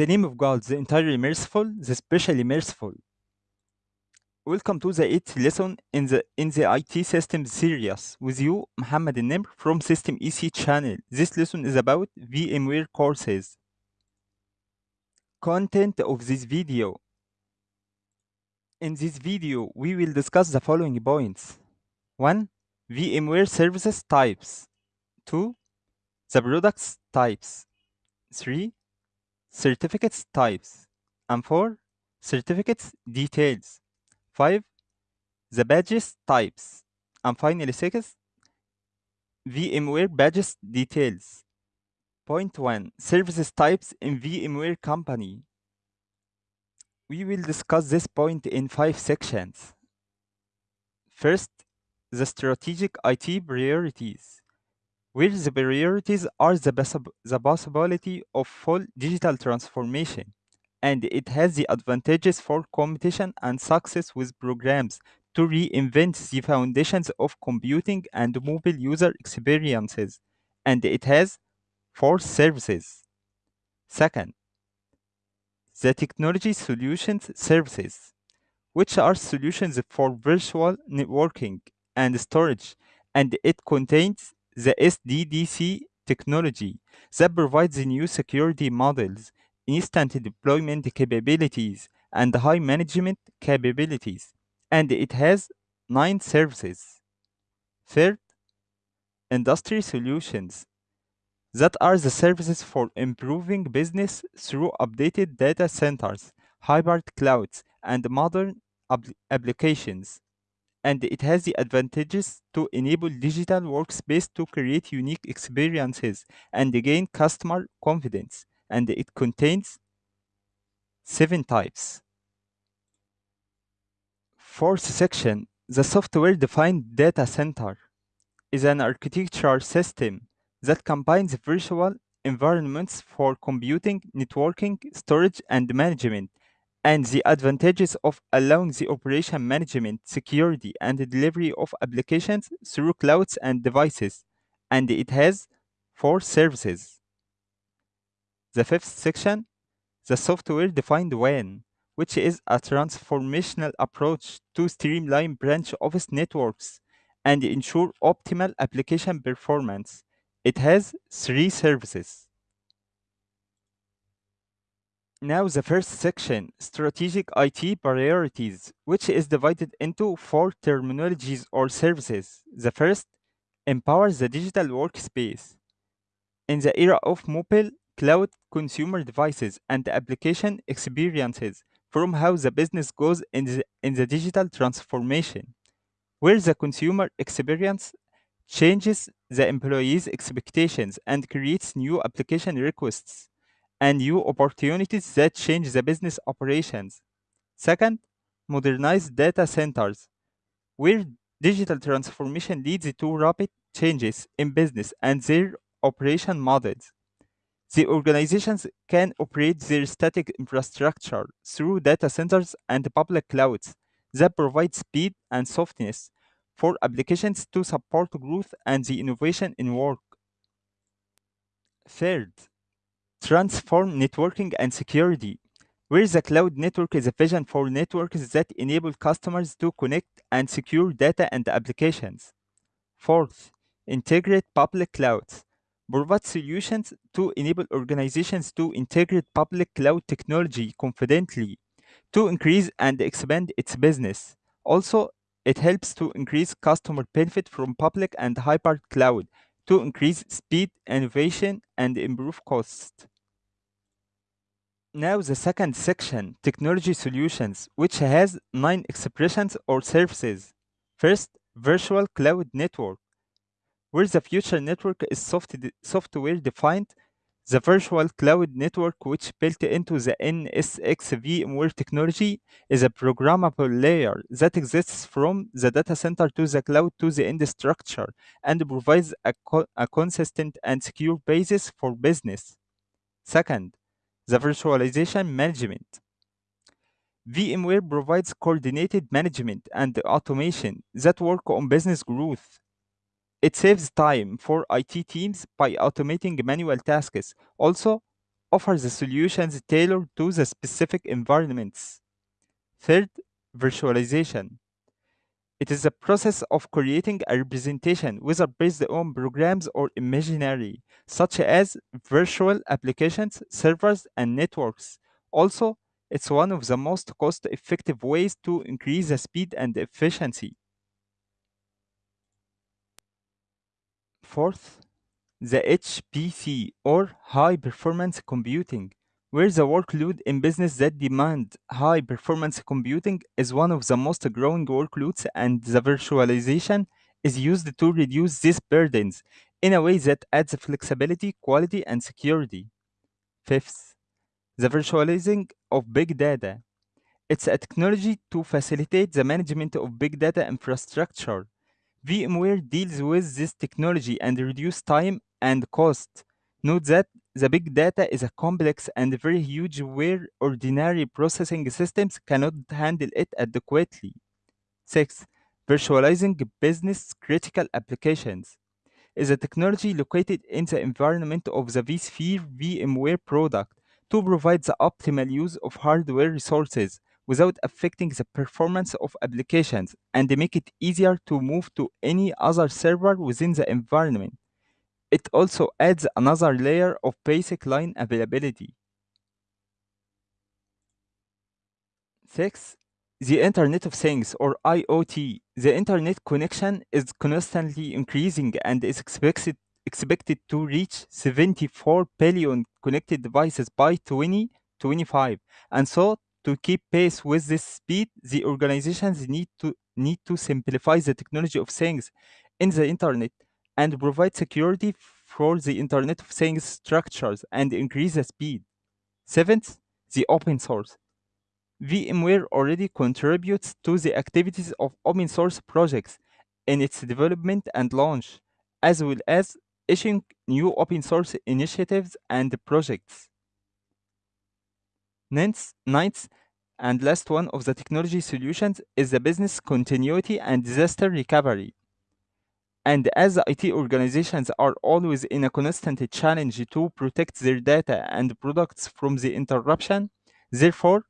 The name of God, the entirely merciful, the specially merciful. Welcome to the eighth lesson in the in the IT systems series with you, Muhammad Nimr from System EC channel. This lesson is about VMware courses. Content of this video. In this video, we will discuss the following points. 1. VMware services types. 2. The products types. 3. Certificates types. And 4. Certificates details. 5. The badges types. And finally 6. VMware badges details. Point 1. Services types in VMware company. We will discuss this point in 5 sections. First, the strategic IT priorities, where the priorities are the, the possibility of full digital transformation, and it has the advantages for competition and success with programs to reinvent the foundations of computing and mobile user experiences, and it has four services. Second, the technology solutions services, which are solutions for virtual networking and storage, and it contains the SDDC technology that provides new security models, instant deployment capabilities, and high management capabilities, and it has nine services. Third, industry solutions that are the services for improving business through updated data centers, hybrid clouds, and modern applications. And it has the advantages to enable digital workspace to create unique experiences and gain customer confidence. And it contains seven types. Fourth section The software defined data center is an architectural system that combines virtual environments for computing, networking, storage, and management, and the advantages of allowing the operation management, security, and delivery of applications through clouds and devices. And it has four services. The fifth section, the software defined WAN, which is a transformational approach to streamline branch office networks and ensure optimal application performance. It has three services. Now, the first section strategic IT priorities, which is divided into four terminologies or services. The first empowers the digital workspace. In the era of mobile, cloud, consumer devices, and application experiences, from how the business goes in the, in the digital transformation, where the consumer experience changes the employee's expectations and creates new application requests and new opportunities that change the business operations. Second, modernize data centers, where digital transformation leads to rapid changes in business and their operation models. The organizations can operate their static infrastructure through data centers and public clouds that provide speed and softness for applications to support growth and the innovation in work. Third, transform networking and security, where the cloud network is a vision for networks that enable customers to connect and secure data and applications. Fourth, integrate public clouds. Provide solutions to enable organizations to integrate public cloud technology confidently to increase and expand its business. Also, it helps to increase customer benefit from public and hybrid cloud to increase speed, innovation, and improve cost. Now the second section, technology solutions, which has nine expressions or services. First, virtual cloud network, where the future network is soft software defined. The virtual cloud network, which built into the NSX VMware technology, is a programmable layer that exists from the data center to the cloud to the end structure and provides a, co- a consistent and secure basis for business. Second, the virtualization management. VMware provides coordinated management and automation that work on business growth. It saves time for IT teams by automating manual tasks. Also, offers the solutions tailored to the specific environments. Third, virtualization. It is the process of creating a representation, whether based on programs or imaginary, such as virtual applications, servers, and networks. Also, it's one of the most cost effective ways to increase the speed and efficiency. Fourth, the HPC or high performance computing, where the workload in business that demand high performance computing is one of the most growing workloads and the virtualization is used to reduce these burdens in a way that adds flexibility, quality, and security. Fifth, the virtualizing of big data. It's a technology to facilitate the management of big data infrastructure. VMware deals with this technology and reduce time and cost. Note that the big data is a complex and very huge where ordinary processing systems cannot handle it adequately. 6. Virtualizing business critical applications is a technology located in the environment of the vSphere VMware product to provide the optimal use of hardware resources without affecting the performance of applications and make it easier to move to any other server within the environment. It also adds another layer of basic line availability. 6. The Internet of Things or IoT. The internet connection is constantly increasing and is expected, expected to reach 74 billion connected devices by 2025. And so, to keep pace with this speed, the organizations need to need to simplify the technology of things in the internet and provide security for the Internet of Things structures and increase the speed. Seventh, the open source. VMware already contributes to the activities of open source projects in its development and launch, as well as issuing new open source initiatives and projects. Ninth, ninth and last one of the technology solutions is the business continuity and disaster recovery. And as IT organizations are always in a constant challenge to protect their data and products from the interruption, therefore,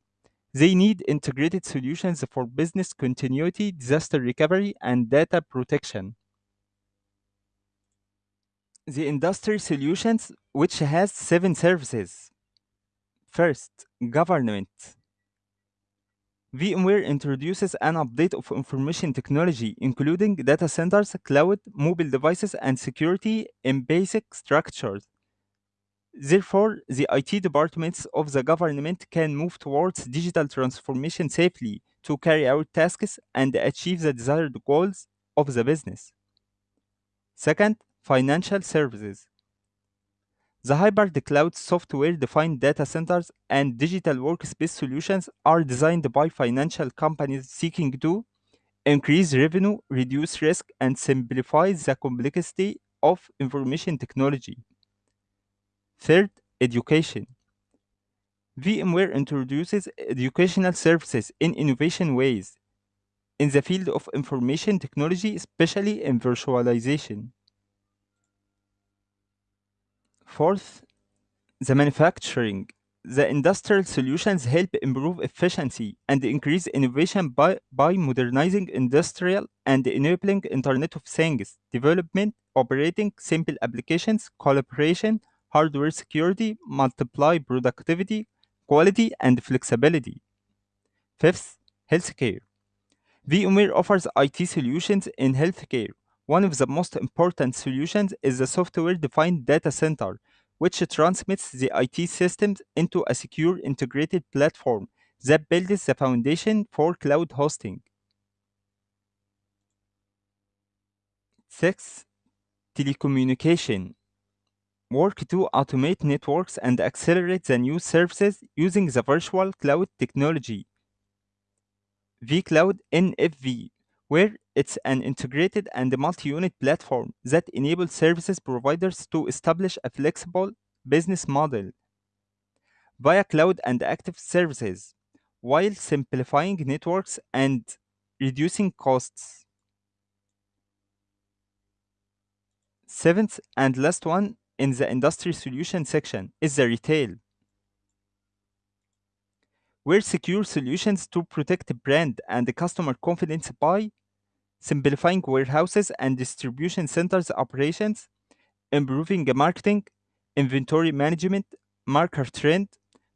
they need integrated solutions for business continuity, disaster recovery, and data protection. The industry solutions, which has seven services. First, government. VMware introduces an update of information technology, including data centers, cloud, mobile devices, and security in basic structures. Therefore, the IT departments of the government can move towards digital transformation safely to carry out tasks and achieve the desired goals of the business. Second, financial services. The hybrid cloud software defined data centers and digital workspace solutions are designed by financial companies seeking to increase revenue, reduce risk, and simplify the complexity of information technology. Third, education. VMware introduces educational services in innovation ways in the field of information technology, especially in virtualization. Fourth, the manufacturing. The industrial solutions help improve efficiency and increase innovation by, by modernizing industrial and enabling Internet of Things development, operating simple applications, collaboration, hardware security, multiply productivity, quality, and flexibility. Fifth, healthcare. VMware offers IT solutions in healthcare. One of the most important solutions is the software defined data center, which transmits the IT systems into a secure integrated platform that builds the foundation for cloud hosting. Six, telecommunication. Work to automate networks and accelerate the new services using the virtual cloud technology. vCloud NFV, where it's an integrated and multi-unit platform that enables services providers to establish a flexible business model via cloud and active services while simplifying networks and reducing costs. Seventh and last one in the industry solution section is the retail. where secure solutions to protect the brand and customer confidence by simplifying warehouses and distribution centers operations, improving marketing, inventory management, market trend,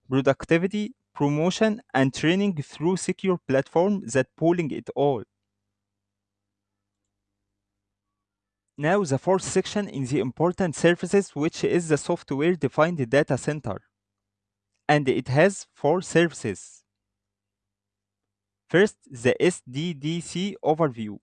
productivity, promotion, and training through secure platform that pooling it all. Now the fourth section in the important services which is the software defined data center. And it has four services. First, the SDDC overview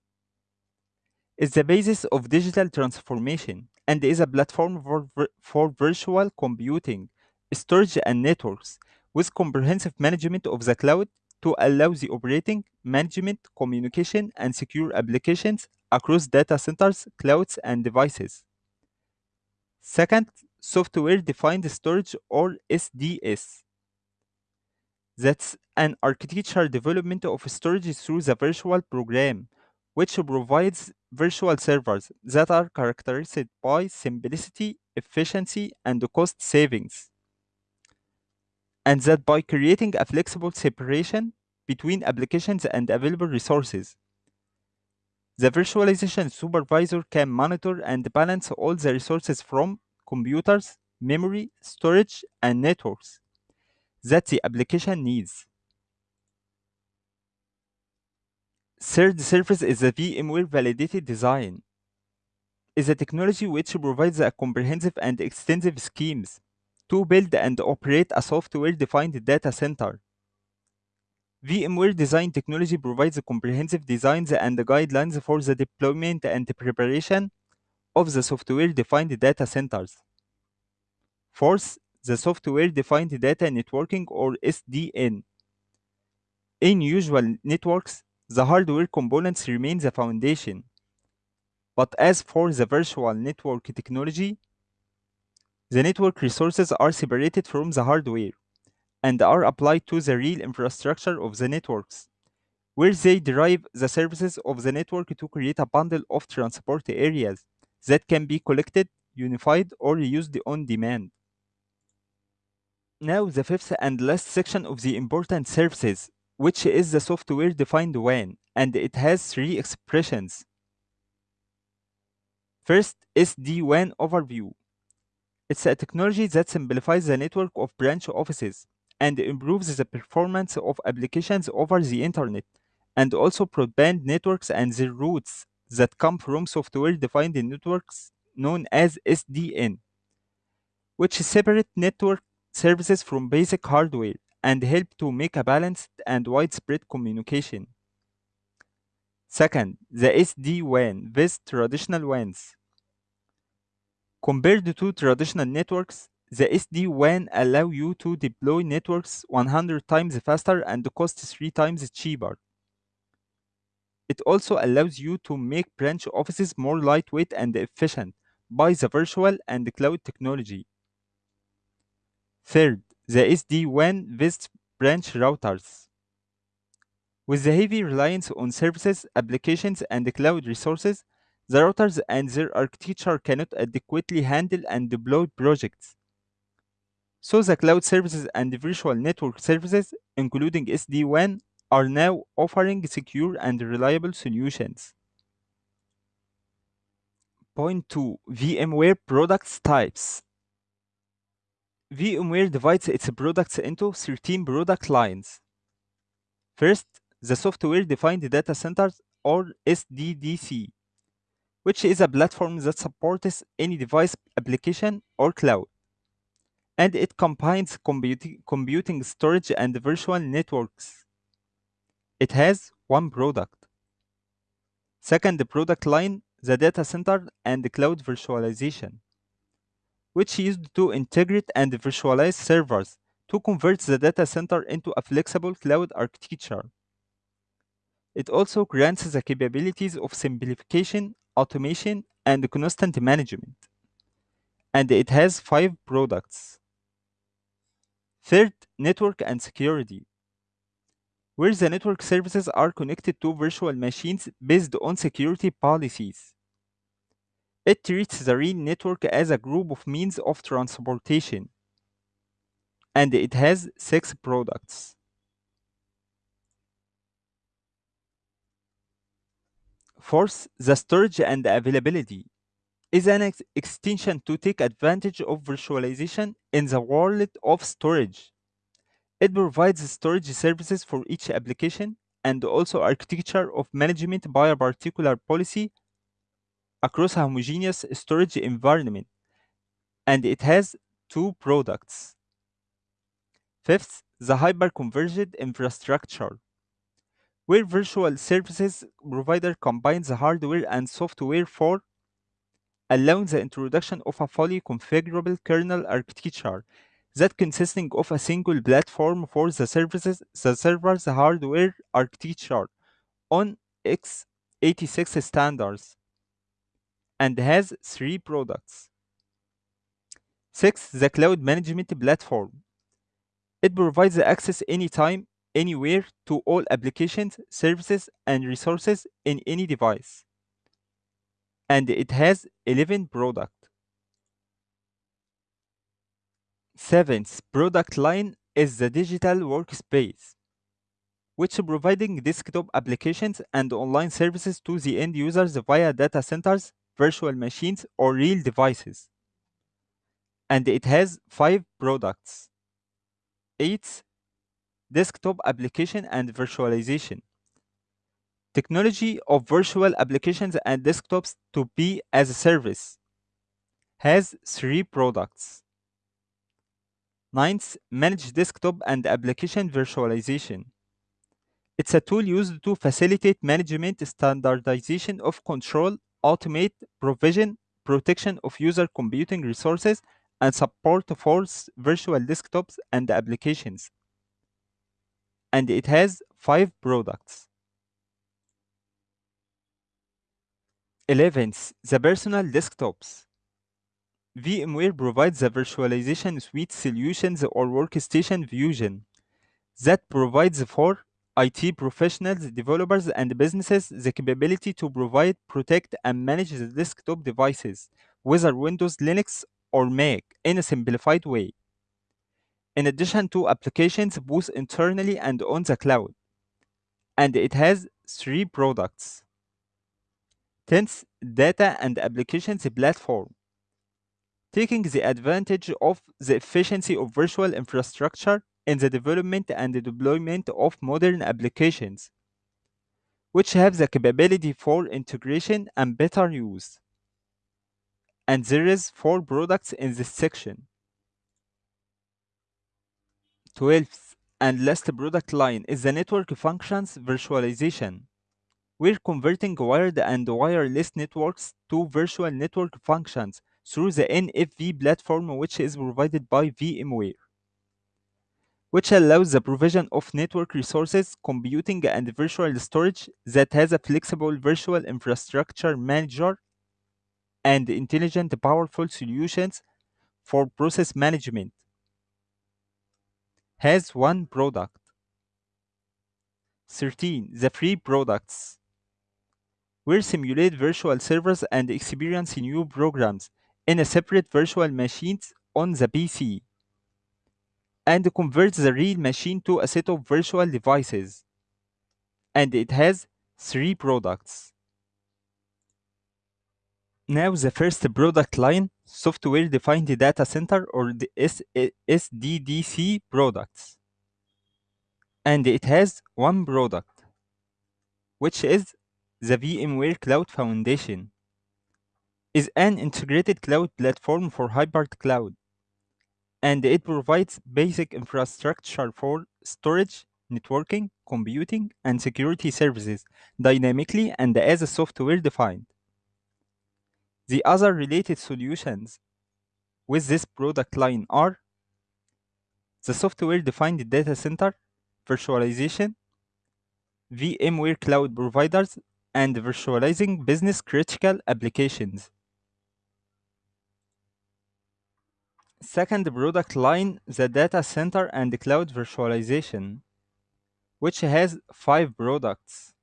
is the basis of digital transformation and is a platform for, for virtual computing, storage, and networks with comprehensive management of the cloud to allow the operating, management, communication, and secure applications across data centers, clouds, and devices. Second, software defined storage or SDS. That's an architecture development of storage through the virtual program, which provides virtual servers that are characterized by simplicity, efficiency, and cost savings. And that by creating a flexible separation between applications and available resources. The virtualization supervisor can monitor and balance all the resources from computers, memory, storage, and networks that the application needs. Third service is the VMware Validated Design. Is a technology which provides a comprehensive and extensive schemes to build and operate a software-defined data center. VMware design technology provides comprehensive designs and guidelines for the deployment and preparation of the software-defined data centers. Fourth, the software-defined data networking or SDN. In usual networks, the hardware components remain the foundation. But as for the virtual network technology, the network resources are separated from the hardware and are applied to the real infrastructure of the networks, where they derive the services of the network to create a bundle of transport areas that can be collected, unified, or used on demand. Now, the fifth and last section of the important services, which is the software defined WAN, and it has three expressions. First, SD-WAN overview. It's a technology that simplifies the network of branch offices and improves the performance of applications over the internet, and also broadband networks and their routes that come from software-defined networks known as SDN, which separate network services from basic hardware and help to make a balanced and widespread communication. Second, the SD-WAN with traditional WANs. Compared to traditional networks, the SD-WAN allow you to deploy networks 100 times faster and cost 3 times cheaper. It also allows you to make branch offices more lightweight and efficient by the virtual and cloud technology. Third, the SD-WAN with branch routers. With the heavy reliance on services, applications, and cloud resources, the routers and their architecture cannot adequately handle and deploy projects. So the cloud services and virtual network services, including SD-WAN, are now offering secure and reliable solutions. Point 2. VMware products types. VMware divides its products into 13 product lines. First, the software defined data centers or SDDC, which is a platform that supports any device, application, or cloud. And it combines computing, storage and virtual networks. It has one product. Second product line, the data center and cloud virtualization, which used to integrate and virtualize servers to convert the data center into a flexible cloud architecture. It also grants the capabilities of simplification, automation, and constant management. And it has five products. Third, network and security, where the network services are connected to virtual machines based on security policies. It treats the rail network as a group of means of transportation, and it has six products. Fourth, the storage and availability is an ex extension to take advantage of virtualization in the world of storage. It provides storage services for each application and also architecture of management by a particular policy across a homogeneous storage environment. And it has two products. Fifth, the hyperconverged infrastructure, where virtual services provider combines the hardware and software for allowing the introduction of a fully configurable kernel architecture that consisting of a single platform for the services, the server's hardware architecture on x86 standards and has three products. Six, the cloud management platform. It provides access anytime, anywhere to all applications, services, and resources in any device. And it has 11 products. Seventh product line is the digital workspace, which providing desktop applications and online services to the end users via data centers, virtual machines, or real devices. And it has five products. Eighth, desktop application and virtualization. Technology of virtual applications and desktops to be as a service has three products. Ninth, managed desktop and application virtualization. It's a tool used to facilitate management, standardization of control, automate provision, protection of user computing resources, and support for virtual desktops and applications. And it has five products. 11th, the personal desktops. VMware provides the virtualization suite solutions or workstation fusion that provides for IT professionals, developers, and businesses the capability to provide, protect, and manage the desktop devices, whether Windows, Linux, or Mac, in a simplified way. In addition to applications both internally and on the cloud. And it has three products. 10th, data and applications platform taking the advantage of the efficiency of virtual infrastructure in the development and deployment of modern applications, which have the capability for integration and better use. And there is four products in this section. 12th and last product line is the network functions virtualization. We're converting wired and wireless networks to virtual network functions through the NFV platform, which is provided by VMware, which allows the provision of network resources, computing, and virtual storage that has a flexible virtual infrastructure manager and intelligent, powerful solutions for process management. Has one product. 13. The free products. We simulate virtual servers and experience new programs in a separate virtual machines on the PC and converts the real machine to a set of virtual devices. And it has three products. Now the first product line, software defined data center or the SDDC eh, products. And it has one product, which is the VMware Cloud Foundation. Is an integrated cloud platform for hybrid cloud and it provides basic infrastructure for storage, networking, computing, and security services dynamically and as a software defined. The other related solutions with this product line are the software defined data center, virtualization, VMware cloud providers, and virtualizing business critical applications. Second product line, the data center and cloud virtualization, which has five products.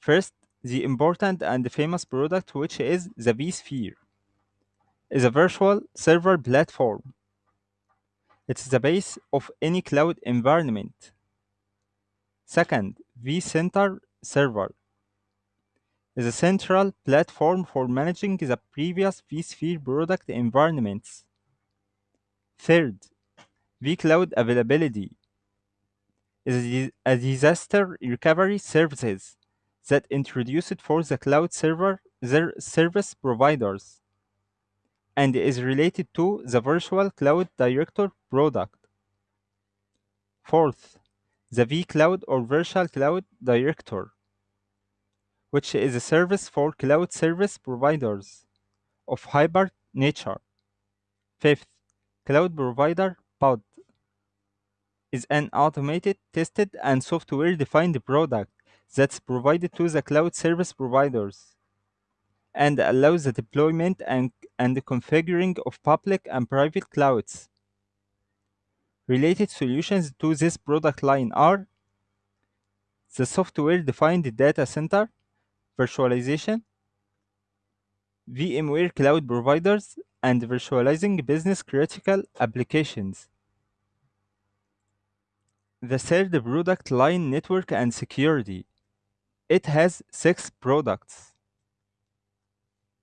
First, the important and famous product, which is the vSphere, is a virtual server platform. It's the base of any cloud environment. Second, vCenter server is a central platform for managing the previous vSphere product environments. Third, vCloud Availability is a disaster recovery services that introduced for the cloud server their service providers and is related to the Virtual Cloud Director product. Fourth, the vCloud or Virtual Cloud Director, which is a service for cloud service providers of hybrid nature. Fifth, Cloud Provider Pod is an automated, tested, and software-defined product that's provided to the cloud service providers and allows the deployment and, and the configuring of public and private clouds. Related solutions to this product line are the software-defined data center, virtualization, VMware cloud providers, and virtualizing business-critical applications. The third product line network and security. It has six products.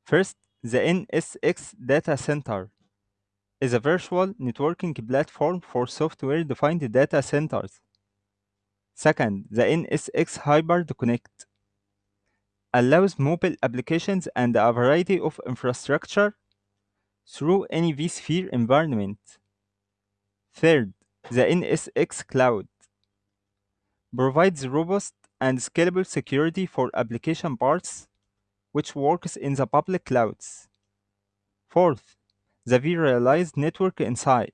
First, the NSX Data Center is a virtual networking platform for software-defined data centers. Second, the NSX Hybrid Connect allows mobile applications and a variety of infrastructure through any vSphere environment. Third, the NSX Cloud provides robust and scalable security for application parts which works in the public clouds. Fourth, the vRealize Network Insight.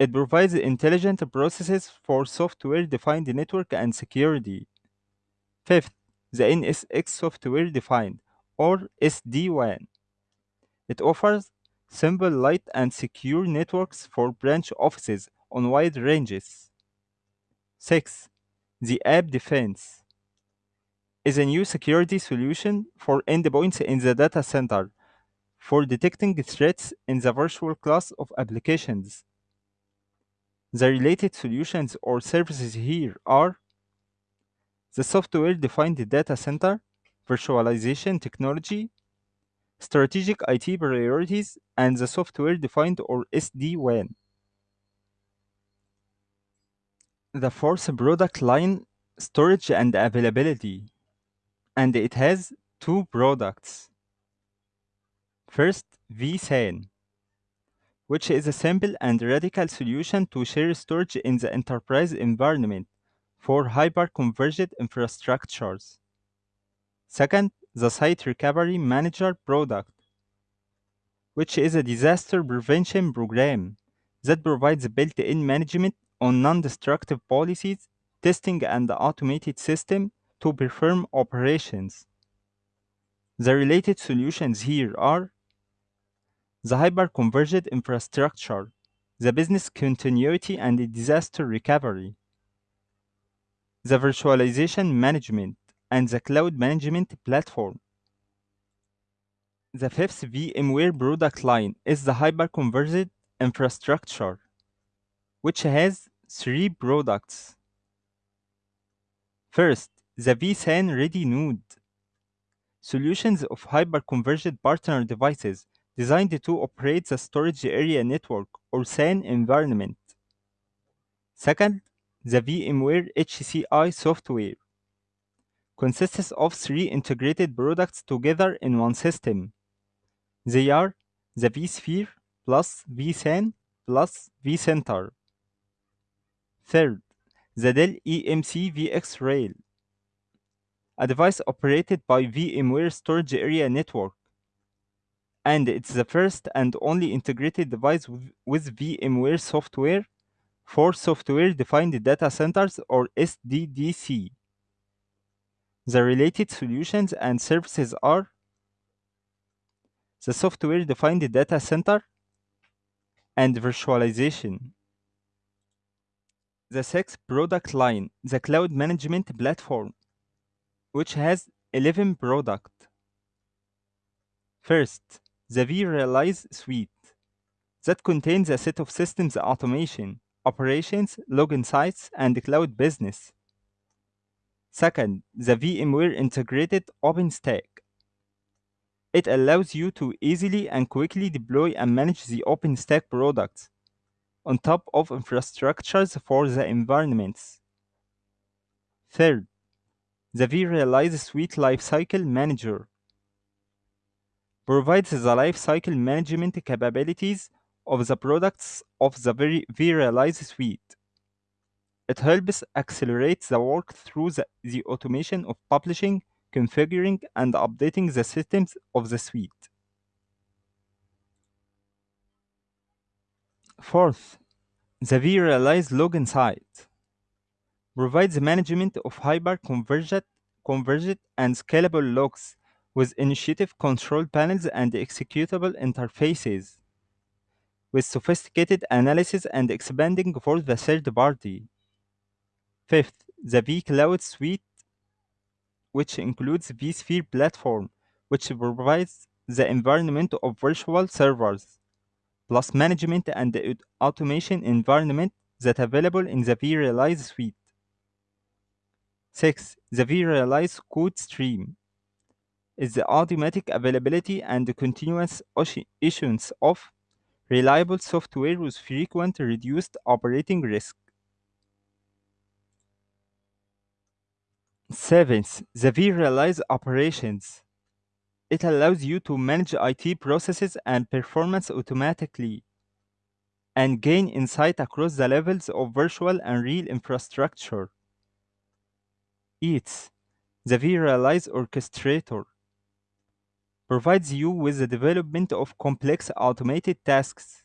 It provides intelligent processes for software-defined network and security. Fifth, the NSX Software Defined, or SD-WAN. It offers simple, light, and secure networks for branch offices on wide ranges. 6. The AppDefense is a new security solution for endpoints in the data center for detecting threats in the virtual class of applications. The related solutions or services here are the software-defined data center, virtualization technology, strategic IT priorities, and the software-defined or SD-WAN. The fourth product line, storage and availability, and it has two products. First, vSAN, which is a simple and radical solution to share storage in the enterprise environment for hyper-converged infrastructures. Second, the Site Recovery Manager product, which is a disaster prevention program that provides built-in management on non-destructive policies, testing and automated system to perform operations. The related solutions here are the hyper-converged infrastructure, the business continuity and disaster recovery, the virtualization management, and the cloud management platform. The fifth VMware product line is the hyper-converged infrastructure, which has three products. First, the vSAN Ready Node. Solutions of hyper-converged partner devices designed to operate the storage area network or SAN environment. Second, the VMware HCI software consists of three integrated products together in one system. They are the vSphere plus vSAN plus vCenter. Third, the Dell EMC VxRail, a device operated by VMware Storage Area Network, and it's the first and only integrated device with, with VMware software for software-defined data centers or SDDC. The related solutions and services are the software-defined data center and virtualization. The sixth product line, the cloud management platform, which has 11 products. First, the vRealize suite that contains a set of systems automation, operations, Log Insight, and cloud business. Second, the VMware Integrated OpenStack. It allows you to easily and quickly deploy and manage the OpenStack products on top of infrastructures for the environments. Third, the vRealize Suite Lifecycle Manager provides the lifecycle management capabilities of the products of the vRealize Suite. It helps accelerate the work through the, the automation of publishing, configuring, and updating the systems of the suite. Fourth, the vRealize Log Insight provides management of hyper-converged converged and scalable logs with initiative control panels and executable interfaces, with sophisticated analysis and expanding for the third party. Fifth, the vCloud Suite, which includes vSphere platform, which provides the environment of virtual servers, plus management and automation environment that available in the vRealize suite. 6. The vRealize code stream is the automatic availability and continuous issuance of reliable software with frequent reduced operating risk. Seventh, the vRealize operations. It allows you to manage IT processes and performance automatically and gain insight across the levels of virtual and real infrastructure. Eighth, the vRealize orchestrator provides you with the development of complex automated tasks.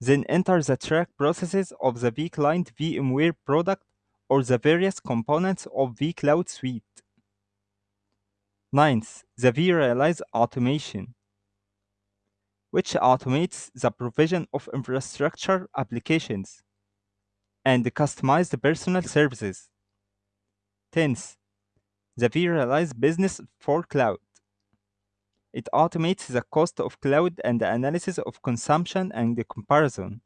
Then enter the track processes of the vClient VMware product or the various components of vCloud Suite. Ninth, the vRealize automation, which automates the provision of infrastructure applications and customized personal services. Tenth, the vRealize business for cloud. It automates the cost of cloud and the analysis of consumption and the comparison.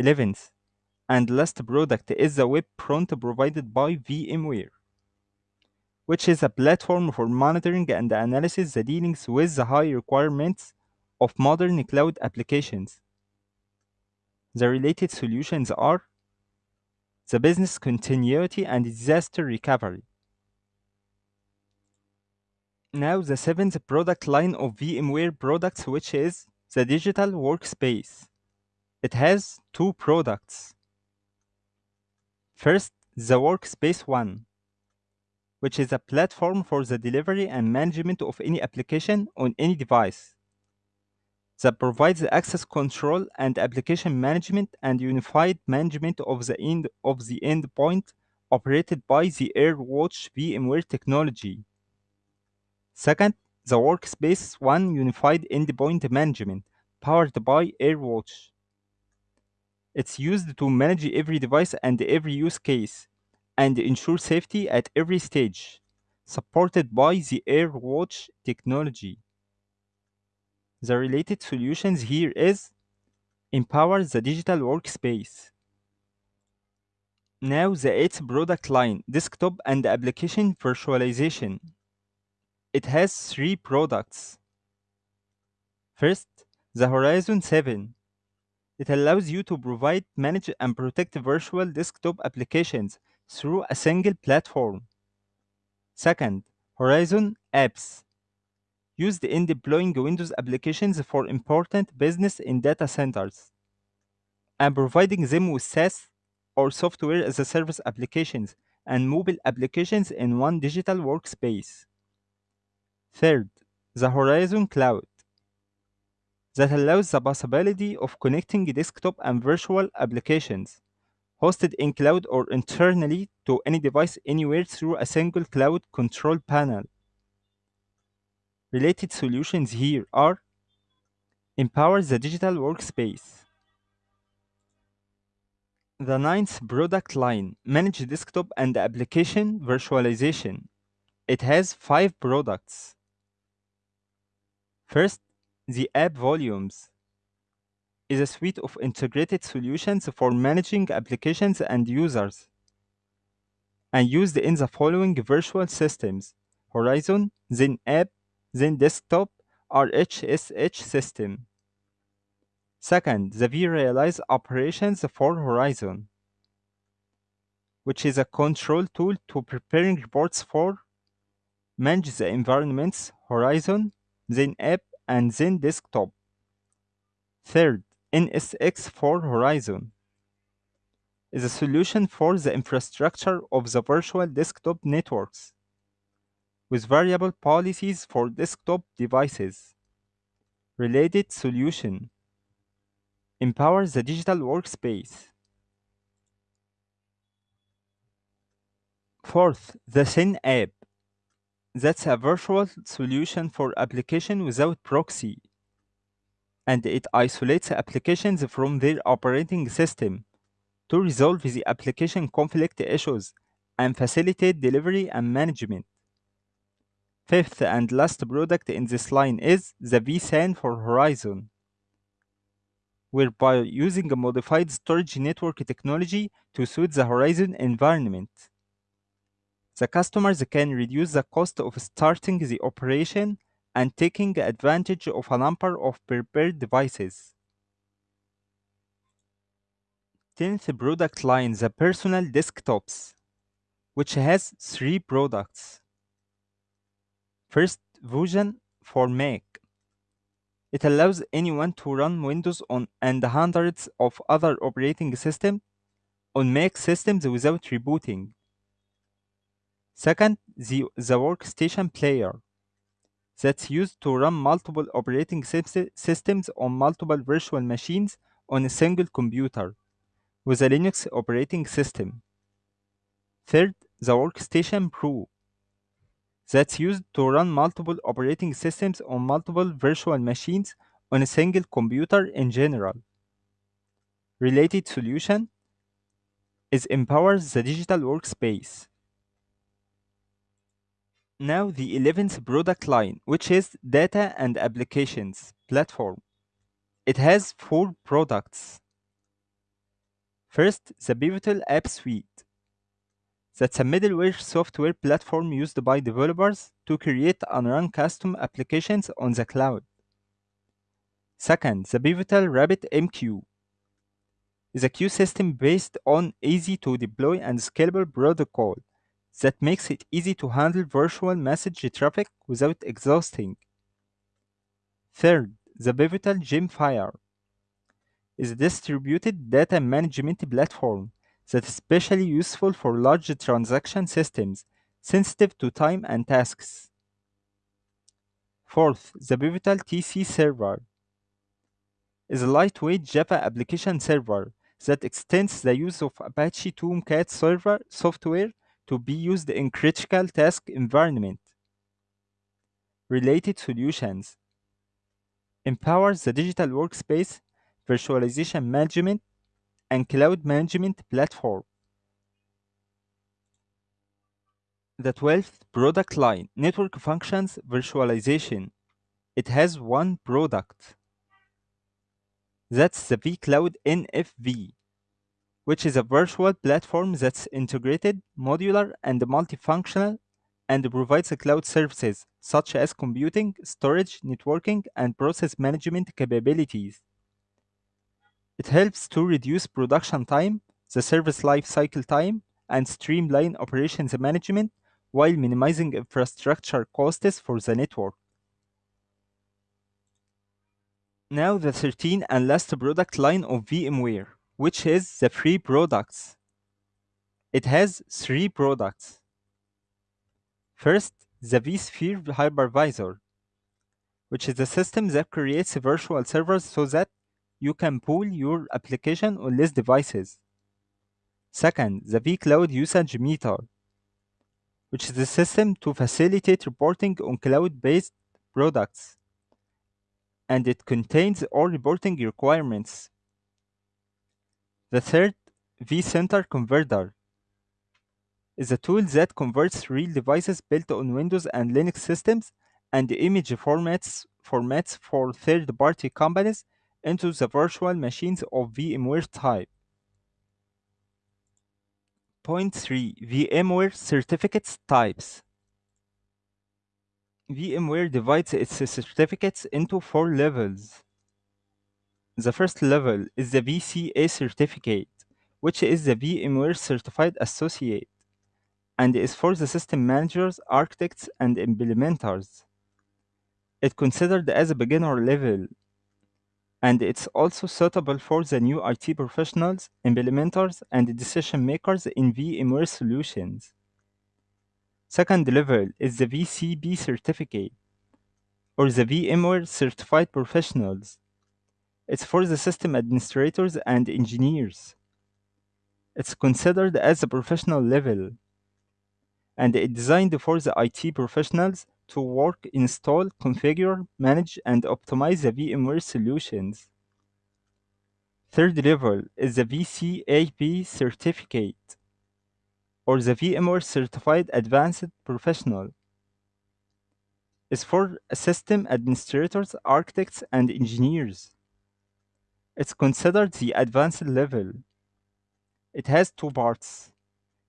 11th, and last product is the web front provided by VMware, which is a platform for monitoring and analysis the dealings with the high requirements of modern cloud applications. The related solutions are the business continuity and disaster recovery. Now the seventh product line of VMware products, which is the digital workspace. It has two products. First, the Workspace ONE, which is a platform for the delivery and management of any application on any device that provides access control and application management and unified management of the end of the endpoint operated by the AirWatch VMware technology. Second, the Workspace ONE Unified Endpoint Management powered by AirWatch. It's used to manage every device and every use case and ensure safety at every stage, supported by the AirWatch technology. The related solutions here is empower the digital workspace. Now the eighth product line, desktop and application virtualization. It has three products. First, the Horizon 7. It allows you to provide, manage, and protect virtual desktop applications through a single platform. Second, Horizon Apps used in deploying Windows applications for important business in data centers and providing them with SaaS or software as a service applications and mobile applications in one digital workspace. Third, the Horizon Cloud that allows the possibility of connecting desktop and virtual applications hosted in cloud or internally to any device anywhere through a single cloud control panel. Related solutions here are Empower the digital workspace. The ninth product line, Manage desktop and application virtualization. It has five products. First, the App Volumes is a suite of integrated solutions for managing applications and users. and used in the following virtual systems Horizon, then App, then Desktop, RHSH system. Second, the vRealize operations for Horizon, which is a control tool to preparing reports for manage the environments Horizon, then App, and then Desktop. Third, NSX for Horizon is a solution for the infrastructure of the virtual desktop networks with variable policies for desktop devices. Related solution empowers the digital workspace. Fourth, the ThinApp. That's a virtual solution for application without proxy. And it isolates applications from their operating system to resolve the application conflict issues and facilitate delivery and management. Fifth and last product in this line is the vSAN for Horizon, whereby using a modified storage network technology to suit the Horizon environment. The customers can reduce the cost of starting the operation and taking advantage of a number of prepared devices. 10th product line, the personal desktops, which has three products. First, Fusion for Mac. It allows anyone to run Windows on and hundreds of other operating systems on Mac systems without rebooting. Second, the, the workstation player that's used to run multiple operating systems on multiple virtual machines on a single computer with a Linux operating system. Third, the Workstation Pro that's used to run multiple operating systems on multiple virtual machines on a single computer in general. Related solution is empowers the digital workspace. Now the 11th product line, which is Data and Applications Platform. It has four products. First, the Pivotal App Suite. That's a middleware software platform used by developers to create and run custom applications on the cloud. Second, the Pivotal RabbitMQ is a queue system based on easy to deploy and scalable protocol that makes it easy to handle virtual message traffic without exhausting. Third, the Pivotal Gemfire is a distributed data management platform that is especially useful for large transaction systems sensitive to time and tasks. Fourth, the Pivotal TC server is a lightweight Java application server that extends the use of Apache Tomcat server software to be used in critical task environment. Related solutions empowers the digital workspace, virtualization management, and cloud management platform. The 12th product line, Network Functions Virtualization. It has one product. That's the vCloud NFV, which is a virtual platform that's integrated, modular, and multifunctional and provides cloud services such as computing, storage, networking, and process management capabilities. It helps to reduce production time, the service life cycle time, and streamline operations management while minimizing infrastructure costs for the network. Now the 13 and last product line of VMware, which is the free products. It has three products. First, the vSphere hypervisor, which is a system that creates virtual servers so that you can pool your application on less devices. Second, the vCloud Usage Meter, which is a system to facilitate reporting on cloud-based products, and it contains all reporting requirements. The third, vCenter Converter, is a tool that converts real devices built on Windows and Linux systems and image formats, formats for third-party companies into the virtual machines of VMware type. Point 3 VMware Certificates Types VMware divides its certificates into four levels. The first level is the VCA certificate, which is the VMware Certified Associate, and is for the system managers, architects, and implementers. It's considered as a beginner level, and it's also suitable for the new IT professionals, implementers, and decision makers in VMware solutions. Second level is the VCP certificate, or the VMware Certified Professionals. It's for the system administrators and engineers. It's considered as a professional level, and it's designed for the IT professionals to work, install, configure, manage, and optimize the VMware solutions. Third level is the VCAP certificate, or the VMware Certified Advanced Professional. It's for system administrators, architects, and engineers. It's considered the advanced level. It has two parts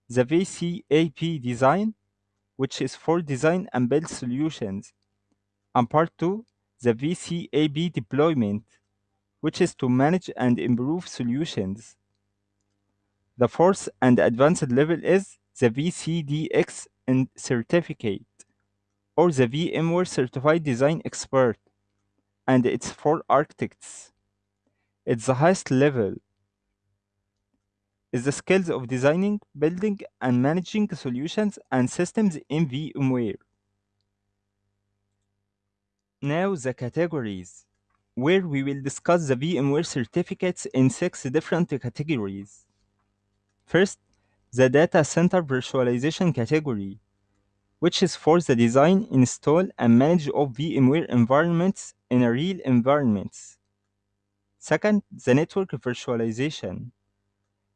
the VCAP design, which is for design and build solutions, and part 2, the VCAP deployment, which is to manage and improve solutions. The fourth and advanced level is the VCDX and certificate, or the VMware Certified Design Expert, and it's for architects. It's the highest level is the skills of designing, building, and managing solutions and systems in VMware. Now the categories, where we will discuss the VMware certificates in six different categories. First, the data center virtualization category, which is for the design, install, and manage of VMware environments in a real environments. Second, the network virtualization,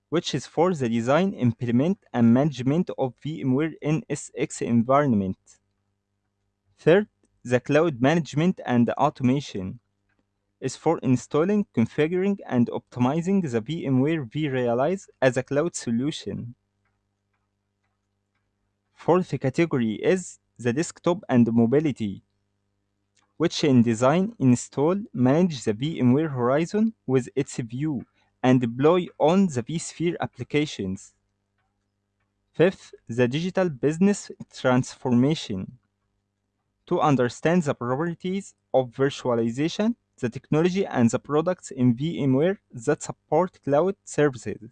which is for the design, implement, and management of VMware NSX environment. Third, the cloud management and automation is for installing, configuring, and optimizing the VMware vRealize as a cloud solution. Fourth category is the desktop and mobility, which in design, install, manage the VMware Horizon with its view and deploy on the vSphere applications. Fifth, the digital business transformation. To understand the properties of virtualization, the technology, and the products in VMware that support cloud services.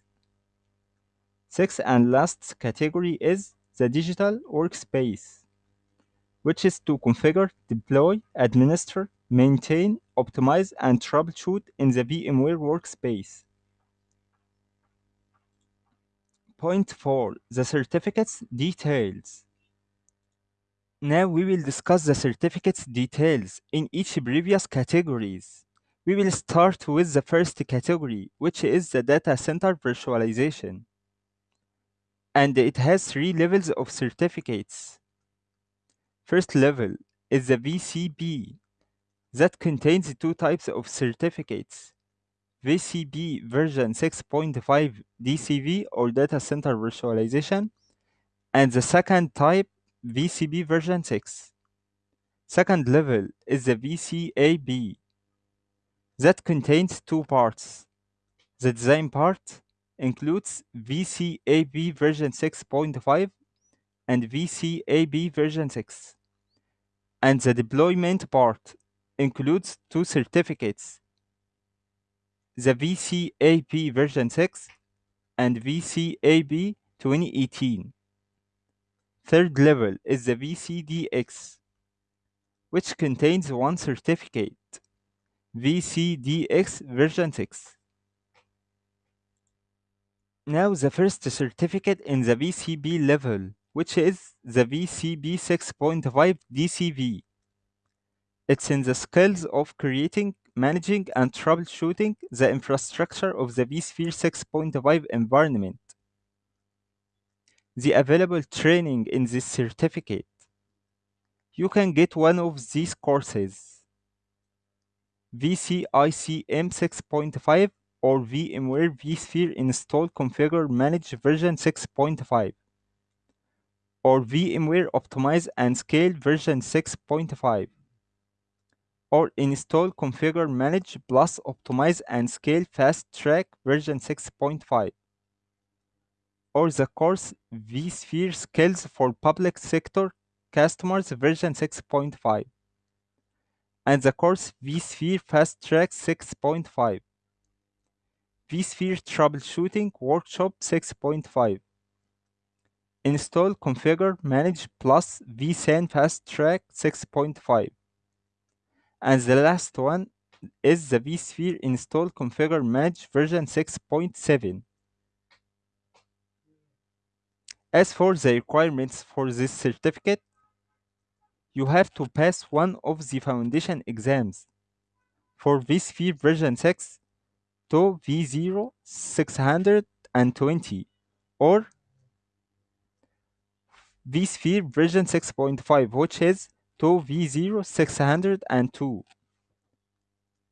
Sixth and last category is the digital workspace, which is to configure, deploy, administer, maintain, optimize, and troubleshoot in the VMware workspace. Point 4. The certificates details. Now we will discuss the certificates details in each previous categories. We will start with the first category, which is the data center virtualization. And it has three levels of certificates. First level is the VCP that contains two types of certificates. VCP version 6.5 DCV or data center virtualization, and the second type VCP version 6. Second level is the VCAP that contains two parts. The design part includes VCAP version 6.5 and VCAP version 6. And the deployment part includes two certificates the VCAP version 6 and VCAP 2018. Third level is the VCDX, which contains one certificate, VCDX version 6. Now the first certificate in the VCP level, which is the VCP 6.5 DCV. It's in the skills of creating, managing, and troubleshooting the infrastructure of the vSphere 6.5 environment. The available training in this certificate. You can get one of these courses. VCICM 6.5 or VMware vSphere install configure manage version 6.5 or VMware optimize and scale version 6.5 or install configure manage plus optimize and scale fast track version 6.5 or the course vSphere skills for public sector customers version 6.5 and the course vSphere fast track 6.5 vSphere troubleshooting workshop 6.5 install configure manage plus vSAN fast track 6.5 and the last one is the vSphere install configure manage version 6.7 as for the requirements for this certificate you have to pass one of the foundation exams. For vSphere version 6 to V0 620 or vSphere version 6.5 which is to V0 602.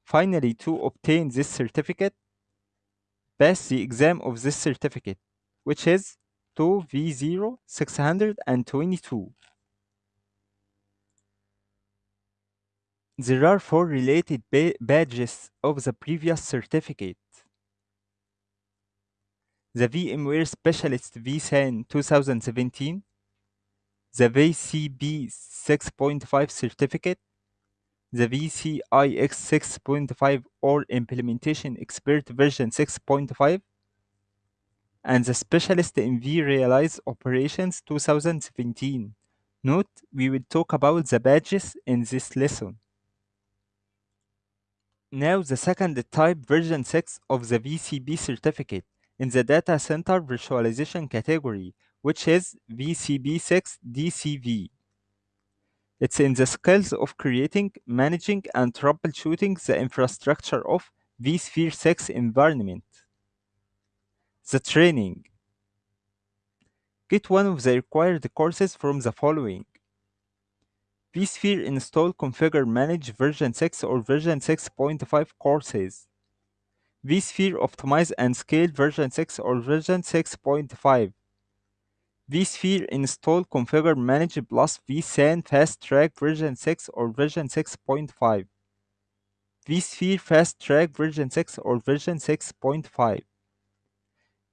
Finally, to obtain this certificate, pass the exam of this certificate which is to V0 622. There are four related ba badges of the previous certificate. The VMware Specialist vSAN 2017, the vcp 6.5 certificate, the VCIX 6.5 or Implementation Expert version 6.5, and the Specialist in vRealize Operations 2017. Note, we will talk about the badges in this lesson. Now the second type version 6 of the VCP certificate in the data center virtualization category, which is VCP6DCV. It's in the skills of creating, managing, and troubleshooting the infrastructure of vSphere 6 environment. The training. Get one of the required courses from the following vSphere install configure manage version 6 or version 6.5 courses. vSphere optimize and scale version 6 or version 6.5. vSphere install configure manage plus vSAN fast track version 6 or version 6.5. vSphere fast track version 6 or version 6.5.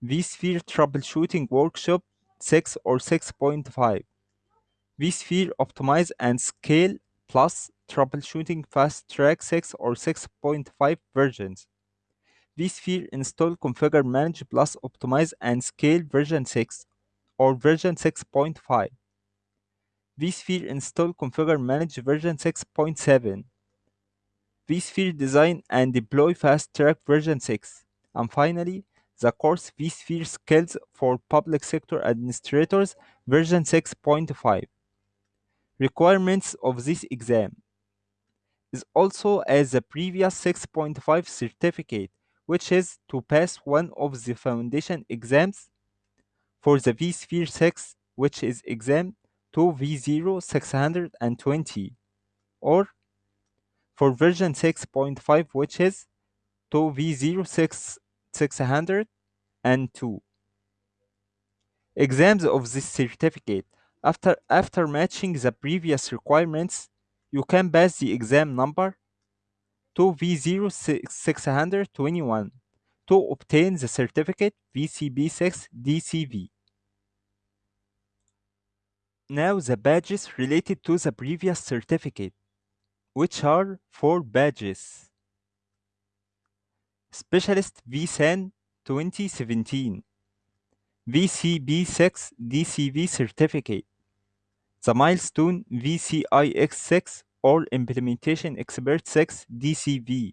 vSphere troubleshooting workshop 6 or 6.5 vSphere optimize and scale plus troubleshooting fast track 6 or 6.5 versions vSphere install configure manage plus optimize and scale version 6 or version 6.5 vSphere install configure manage version 6.7 vSphere design and deploy fast track version 6 and finally the course vSphere skills for public sector administrators version 6.5 requirements of this exam is also as the previous 6.5 certificate which is to pass one of the foundation exams for the vSphere 6 which is exam 2v0 620 or for version 6.5 which is 2v0 6 602 exams of this certificate. After, after matching the previous requirements, you can pass the exam number 2V0621 to obtain the certificate VCP6DCV. Now the badges related to the previous certificate, which are four badges. Specialist vSAN 2017 VCP6DCV certificate the milestone VCIX6 or Implementation Expert 6 DCV,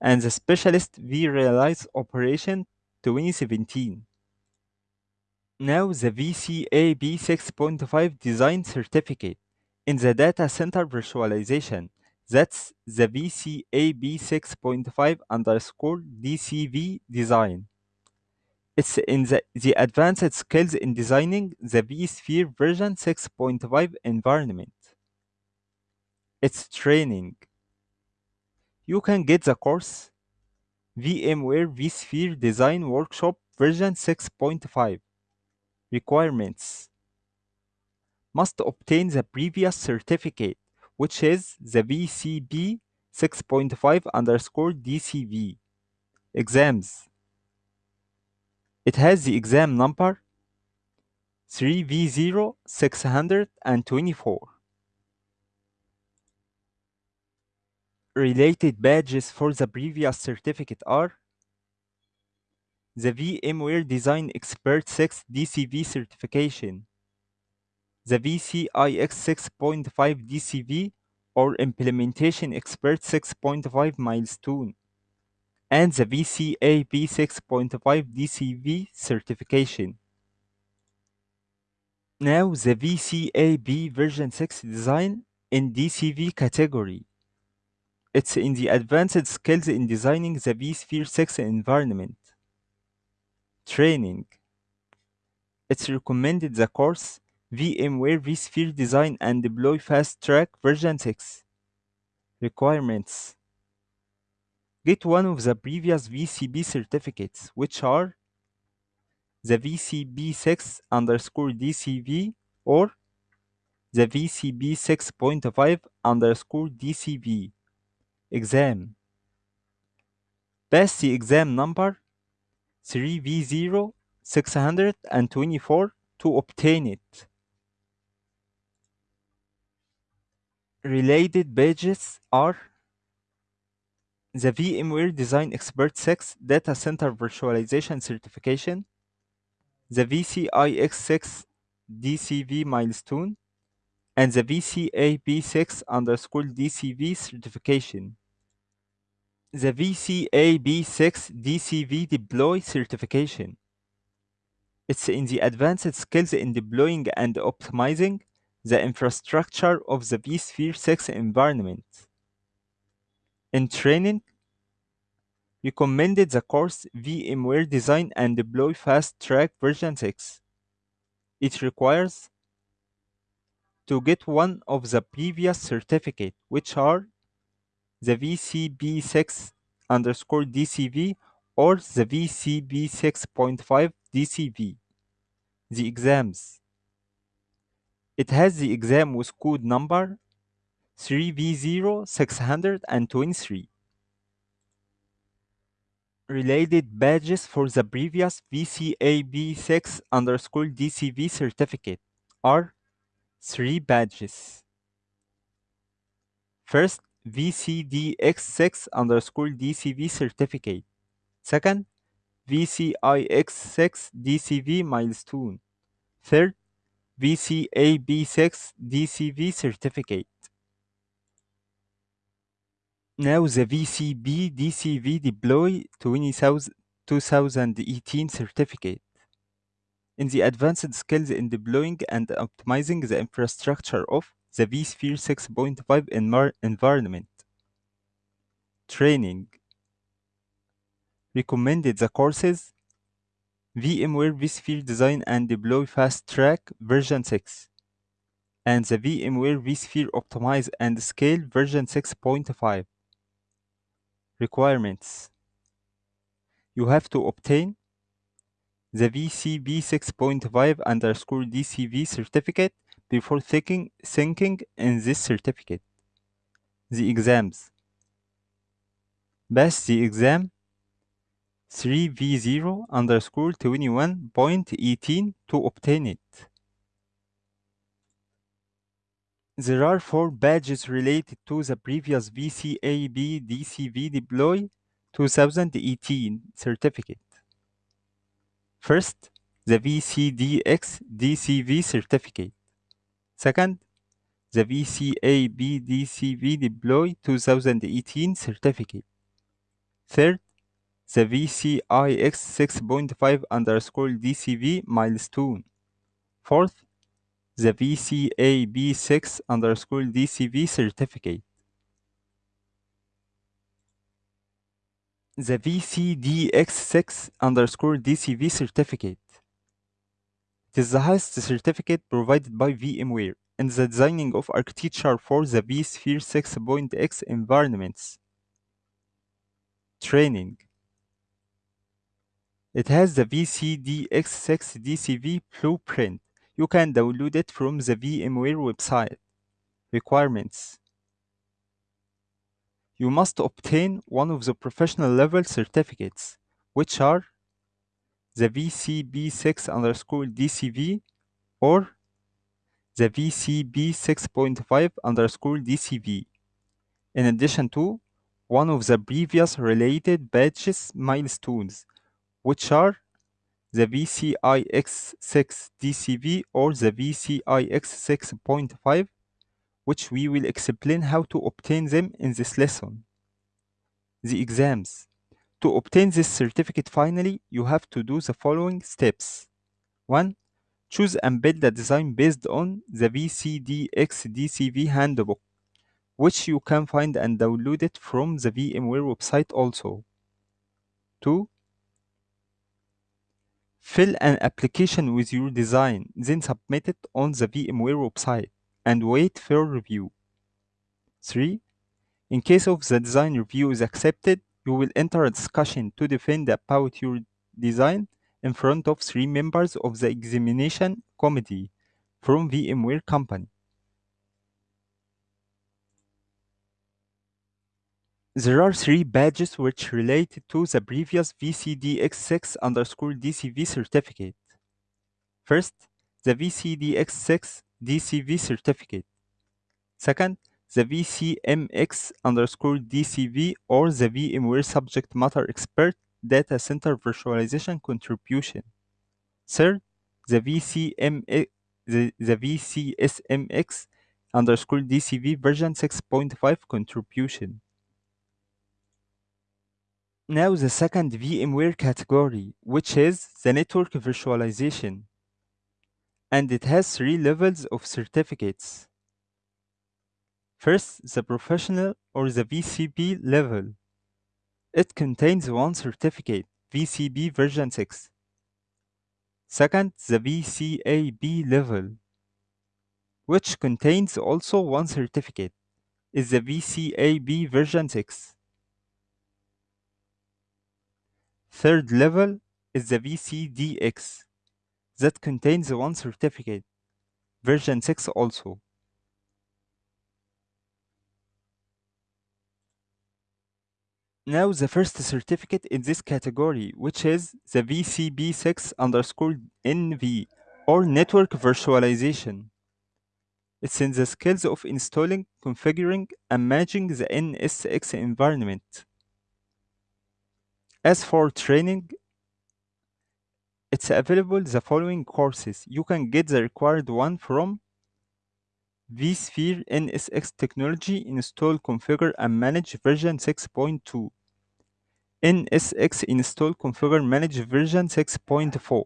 and the Specialist vRealize Operation 2017. Now the VCAP 6.5 Design Certificate in the Data Center Virtualization. That's the VCAP 6.5 underscore DCV Design. It's in the, the advanced skills in designing the vSphere version 6.5 environment. It's training. You can get the course VMware vSphere Design Workshop version 6.5 Requirements Must obtain the previous certificate, which is the VCP 6.5 underscore DCV. Exams It has the exam number 3V0624. Related badges for the previous certificate are the VMware Design Expert 6 DCV certification, the VCIX 6.5 DCV or Implementation Expert 6.5 milestone, and the VCAP 6.5 DCV certification. Now the VCAP version 6 design in DCV category. It's in the advanced skills in designing the vSphere 6 environment. Training. It's recommended the course VMware vSphere Design and Deploy Fast Track version 6. Requirements. Get one of the previous VCP certificates, which are the VCP6 underscore DCV or the VCP 6.5 underscore DCV. Exam. Pass the exam number 3V0624 to obtain it. Related badges are the VMware Design Expert 6 Data Center Virtualization Certification, the VCIX6 DCV milestone, and the VCAP6 underscore DCV certification. The VCAP6 DCV deploy certification. It's in the advanced skills in deploying and optimizing the infrastructure of the vSphere 6 environment. In training, recommended the course VMware Design and Deploy Fast Track version 6. It requires to get one of the previous certificate, which are the VCP6 underscore DCV or the VCP 6.5 DCV. The exams. It has the exam with code number 3V0623. Related badges for the previous VCAP6 underscore DCV certificate are three badges. First, VCDX6 underscore DCV certificate. Second, VCIX6 DCV milestone. Third, VCAP6 DCV certificate. Now the VCB DCV Deploy 2018 certificate. In the advanced skills in deploying and optimizing the infrastructure of the vSphere 6.5 environment. Training. Recommended the courses VMware vSphere Design and Deploy Fast Track version 6 and the VMware vSphere Optimize and Scale version 6.5. Requirements You have to obtain the VCP 6.5 underscore DCV certificate before thinking, thinking in this certificate. The exams. Pass the exam 3V0 underscore 21.18 to obtain it. There are four badges related to the previous VCAP DCV Deploy 2018 certificate. First, the VCDX DCV certificate. Second, the VCAP DCV Deploy 2018 certificate. Third, the VCIX 6.5 underscore DCV milestone. Fourth, the VCAP 6 underscore DCV certificate. The VCDX6 underscore DCV certificate. It is the highest certificate provided by VMware in the designing of architecture for the vSphere 6.x environments. Training. It has the VCDX6 DCV blueprint. You can download it from the VMware website. Requirements You must obtain one of the professional level certificates, which are the VCP6 underscore DCV or the VCP 6.5 underscore DCV. In addition to one of the previous related badges milestones, which are the VCIX6 DCV or the VCIX 6.5, which we will explain how to obtain them in this lesson. The exams. To obtain this certificate finally, you have to do the following steps. 1. Choose and build a design based on the VCDX DCV handbook, which you can find and download it from the VMware website also. 2. Fill an application with your design, then submit it on the VMware website and wait for review. 3. In case of the design review is accepted, you will enter a discussion to defend about your design in front of three members of the examination committee from VMware company. There are three badges which relate to the previous VCDX6 underscore DCV certificate. First, the VCDX6 DCV certificate. Second, the VCMX underscore DCV or the VMware Subject Matter Expert Data Center Virtualization Contribution. Third, the VCM the, the VCSMX underscore DCV version 6.5 contribution. Now the second VMware category, which is the network virtualization. And it has three levels of certificates. First, the professional or the VCP level. It contains one certificate, VCP version 6. Second, the VCAP level, which contains also one certificate, is the VCAP version 6. Third level is the VCDX, that contains the one certificate, version 6 also. Now the first certificate in this category, which is the VCP6 underscore NV or Network Virtualization. It's in the skills of installing, configuring, and managing the NSX environment. As for training, it's available the following courses. You can get the required one from vSphere NSX Technology Install, Configure, and Manage version 6.2. NSX Install Configure Manage version 6.4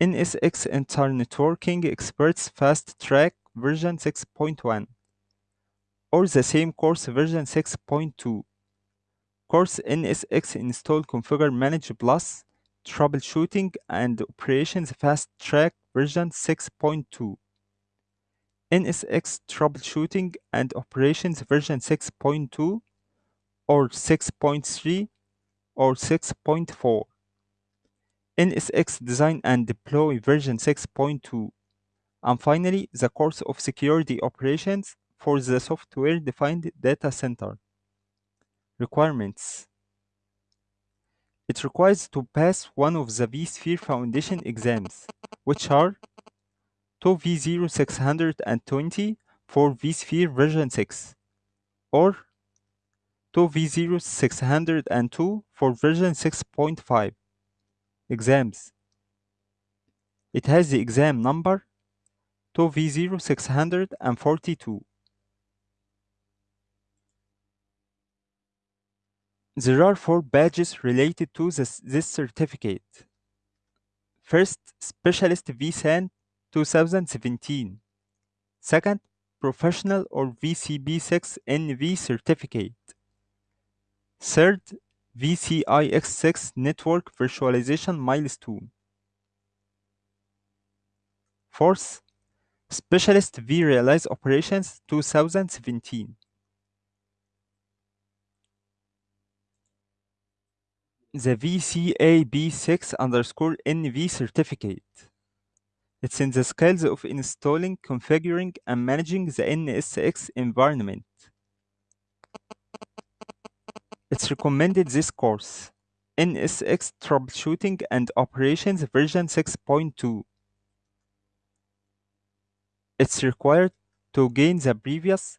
NSX Internetworking Experts Fast Track version 6.1 or the same course version 6.2 course NSX Install Configure Manage Plus Troubleshooting and Operations Fast Track version 6.2 NSX Troubleshooting and Operations version 6.2 or 6.3 or 6.4. NSX Design and Deploy version 6.2. And finally, the course of Security Operations for the Software Defined Data Center. Requirements it requires to pass one of the vSphere Foundation exams, which are 2V0620 for vSphere version 6 or 2V0602 for version 6.5. Exams It has the exam number 2V0642. There are four badges related to this, certificate. First, Specialist vSAN 2017. Second, Professional or VCP6 NV certificate. Third, VCIX6 Network Virtualization Milestone. Fourth, Specialist vRealize Operations 2017. The VCAP6 underscore NV certificate. It's in the skills of installing, configuring, and managing the NSX environment. It's recommended this course, NSX Troubleshooting and Operations version 6.2. It's required to gain the previous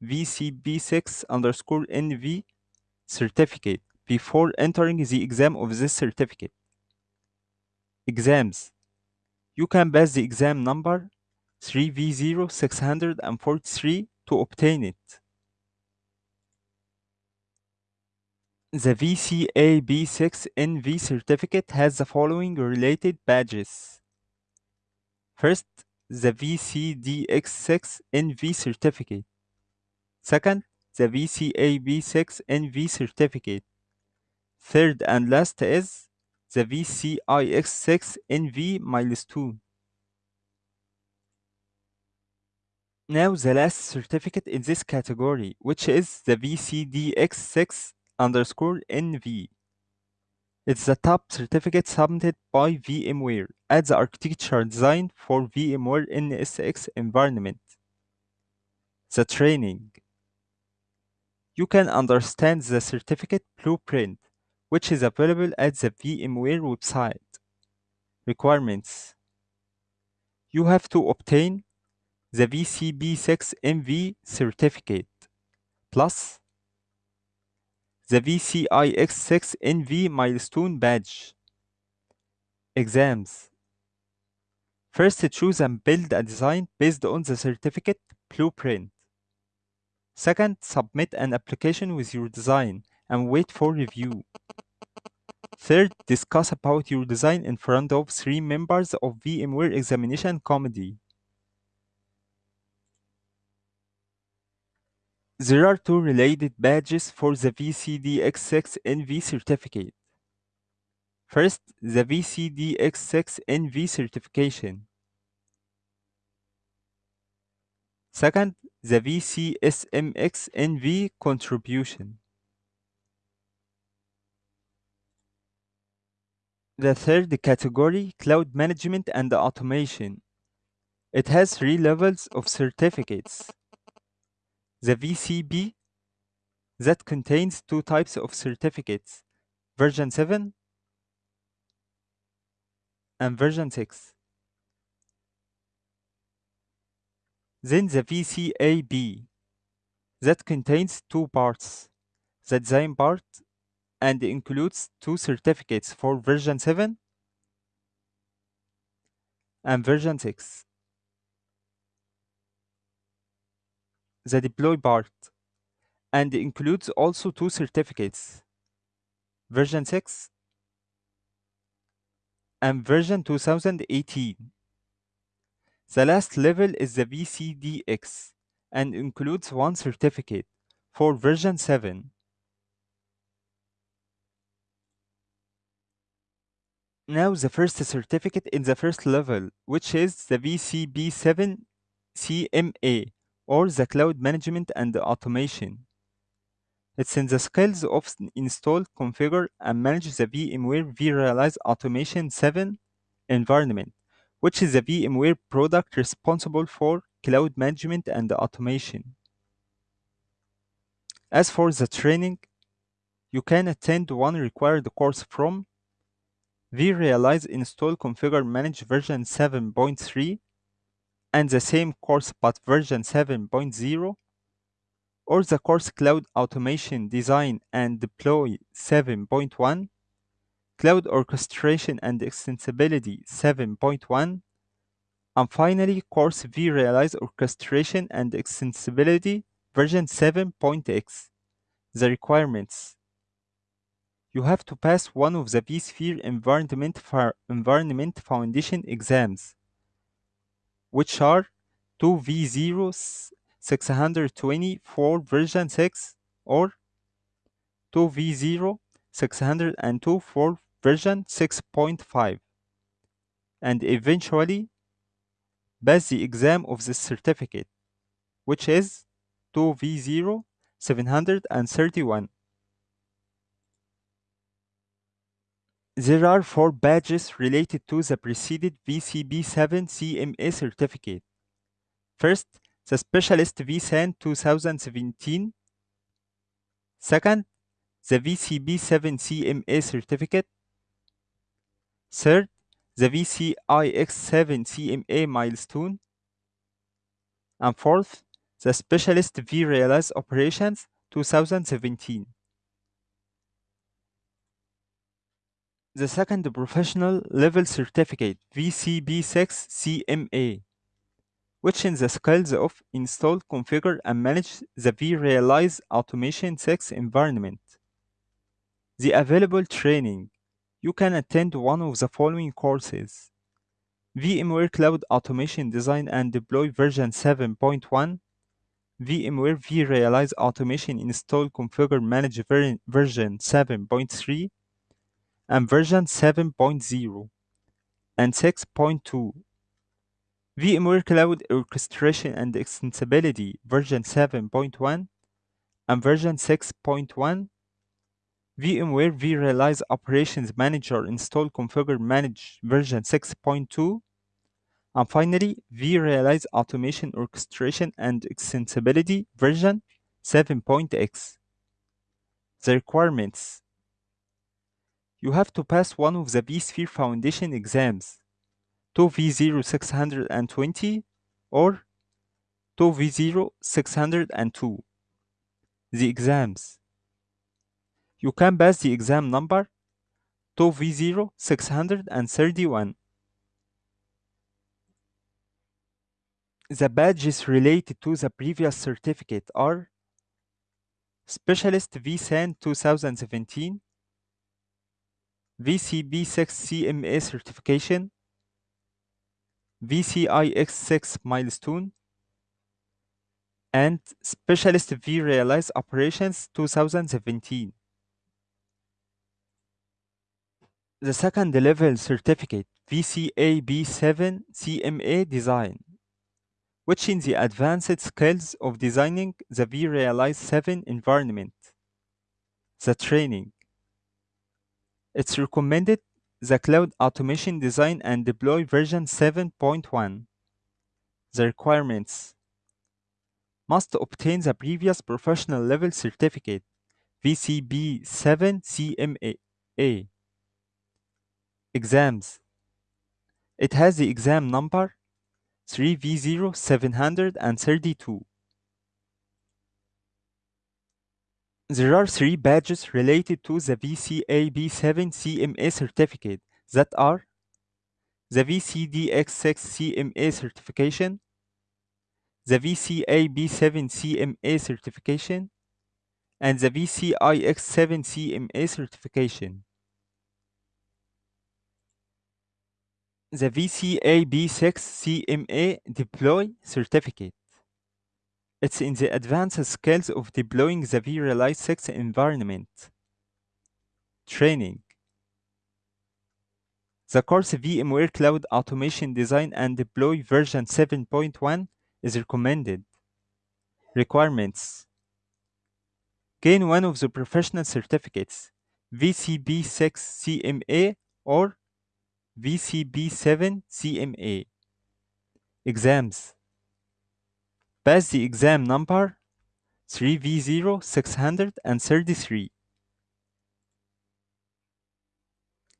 VCP6 underscore NV certificate before entering the exam of this certificate. Exams. You can pass the exam number 3V0643 to obtain it. The VCAP6NV certificate has the following related badges. First, the VCDX6NV certificate. Second, the VCAP6NV certificate. Third and last is the VCIX6NV milestone. Now the last certificate in this category, which is the VCDX6 underscore NV. It's the top certificate submitted by VMware as the architecture design for VMware NSX environment. The training. You can understand the certificate blueprint, which is available at the VMware website. Requirements. You have to obtain the VCP6NV certificate plus the VCIX6NV milestone badge. Exams. First, choose and build a design based on the certificate blueprint. Second, submit an application with your design and wait for review. Third, discuss about your design in front of three members of VMware examination committee. There are two related badges for the VCDX6NV certificate. First, the VCDX6NV certification. Second, the VCSMXNV contribution. The third category, cloud management and automation. It has three levels of certificates. The VCP that contains two types of certificates, version 7 and version 6. Then the VCAP that contains two parts, the design part and includes two certificates for version 7 and version 6. The deploy part and includes also two certificates, version 6 and version 2018. The last level is the VCDX and includes one certificate for version 7. Now the first certificate in the first level, which is the VCP7 CMA or the Cloud Management and Automation. It's in the skills of install, configure, and manage the VMware vRealize Automation 7 environment, which is the VMware product responsible for cloud management and automation. As for the training, you can attend one required course from vRealize Install Configure Manage version 7.3 and the same course but version 7.0 or the course Cloud Automation Design and Deploy 7.1, Cloud Orchestration and Extensibility 7.1, and finally course vRealize Orchestration and Extensibility version 7.x. The requirements you have to pass one of the vSphere Environment, Environment Foundation exams, which are 2v0 624 version 6 or 2V0 602 for version 6.5 and eventually pass the exam of the certificate, which is 2V0 731. There are four badges related to the preceded VCP7 CMA certificate. First, the Specialist vSAN 2017. Second, the VCP7 CMA certificate. Third, the VCIX7 CMA milestone. And fourth, the Specialist vRealize Operations 2017. The second professional level certificate VCP6 CMA, which in the skills of install, configure, and manage the vRealize Automation 6 environment. The available training you can attend one of the following courses VMware Cloud Automation Design and Deploy version 7.1, VMware vRealize Automation Install Configure Manage ver version 7.3, and version 7.0 and 6.2. VMware Cloud Orchestration and Extensibility version 7.1 and version 6.1 VMware vRealize Operations Manager Install Configure Manage version 6.2 and finally vRealize Automation Orchestration and Extensibility version 7.x. The requirements You have to pass one of the vSphere Foundation exams 2v0 620 or 2v0 602. The exams you can pass the exam number 2v0 631. The badges related to the previous certificate are Specialist vSAN 2017, VCP6 CMA certification, VCIX6 milestone, and Specialist vRealize Operations 2017. The second level certificate VCAP7 CMA design, which in the advanced skills of designing the vRealize 7 environment. The training. It's recommended the Cloud Automation Design and Deploy version 7.1. The requirements must obtain the previous professional level certificate VCP7 CMA. Exams. It has the exam number 3V0732. There are three badges related to the VCAP7 CMA certificate that are the VCDX6 CMA certification, the VCAP7 CMA certification, and the VCIX7 CMA certification. The VCAP6 CMA Deploy certificate. It's in the advanced skills of deploying the vRealize 6 environment. Training. The course VMware Cloud Automation Design and Deploy version 7.1 is recommended. Requirements. Gain one of the professional certificates, VCP6 CMA or VCP7 CMA. Exams. Pass the exam number 3V0633.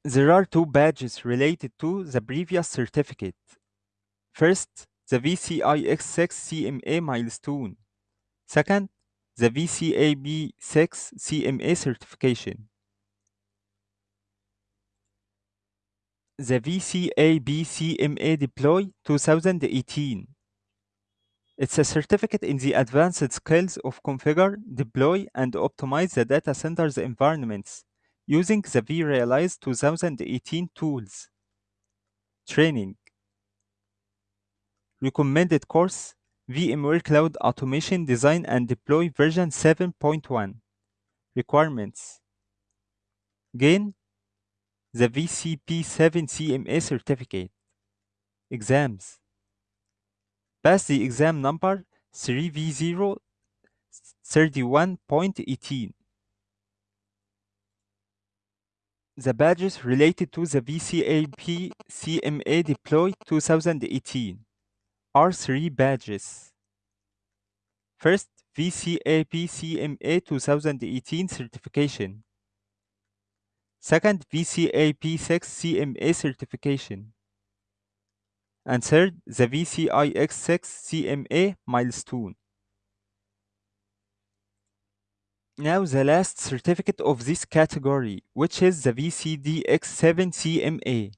There are two badges related to the previous certificate. First, the VCIX6 CMA milestone. Second, the VCAP6 CMA certification. The VCAP CMA Deploy 2018. It's a certificate in the advanced skills of configure, deploy, and optimize the data center's environments using the vRealize 2018 tools. Training. Recommended course VMware Cloud Automation Design and Deploy version 7.1. Requirements. Gain the VCP7 CMA certificate. Exams. Pass the exam number 3V0 31.18. The badges related to the VCAP CMA Deploy 2018 are three badges. First, VCAP CMA 2018 certification. Second, VCAP 6 CMA certification. And third, the VCIX 6 CMA milestone. Now the last certificate of this category, which is the VCDX7 CMA.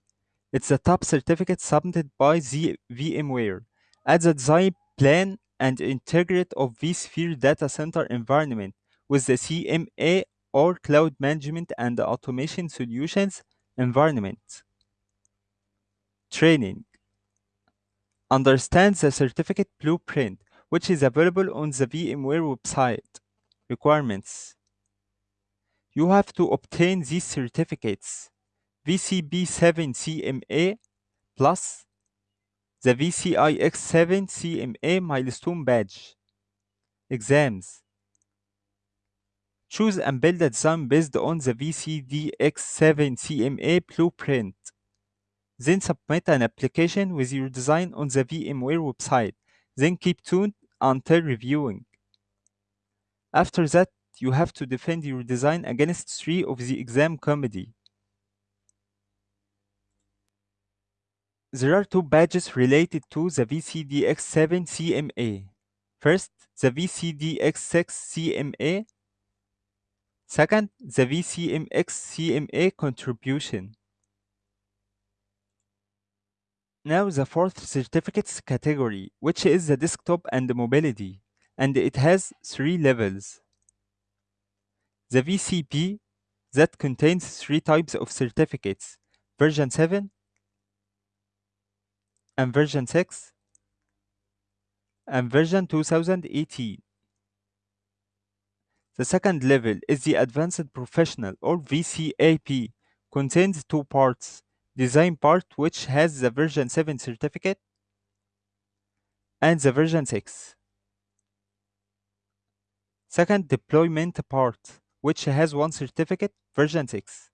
It's the top certificate submitted by the VMware as a design plan and integrate of vSphere data center environment with the CMA or Cloud Management and Automation Solutions environment. Training. Understand the certificate blueprint, which is available on the VMware website. Requirements. You have to obtain these certificates VCP7 CMA plus the VCIX7 CMA milestone badge. Exams. Choose and build a design based on the VCDX7 CMA blueprint. Then submit an application with your design on the VMware website. Then keep tuned until reviewing. After that, you have to defend your design against three of the exam committee. There are two badges related to the VCDX7 CMA. First, the VCDX6 CMA. Second, the VCMX CMA contribution. Now the fourth certificates category, which is the desktop and mobility, and it has three levels. The VCP that contains three types of certificates, version 7 and version 6 and version 2018. The second level is the Advanced Professional or VCAP, contains two parts, design part which has the version 7 certificate and the version 6. Second deployment part, which has one certificate, version 6.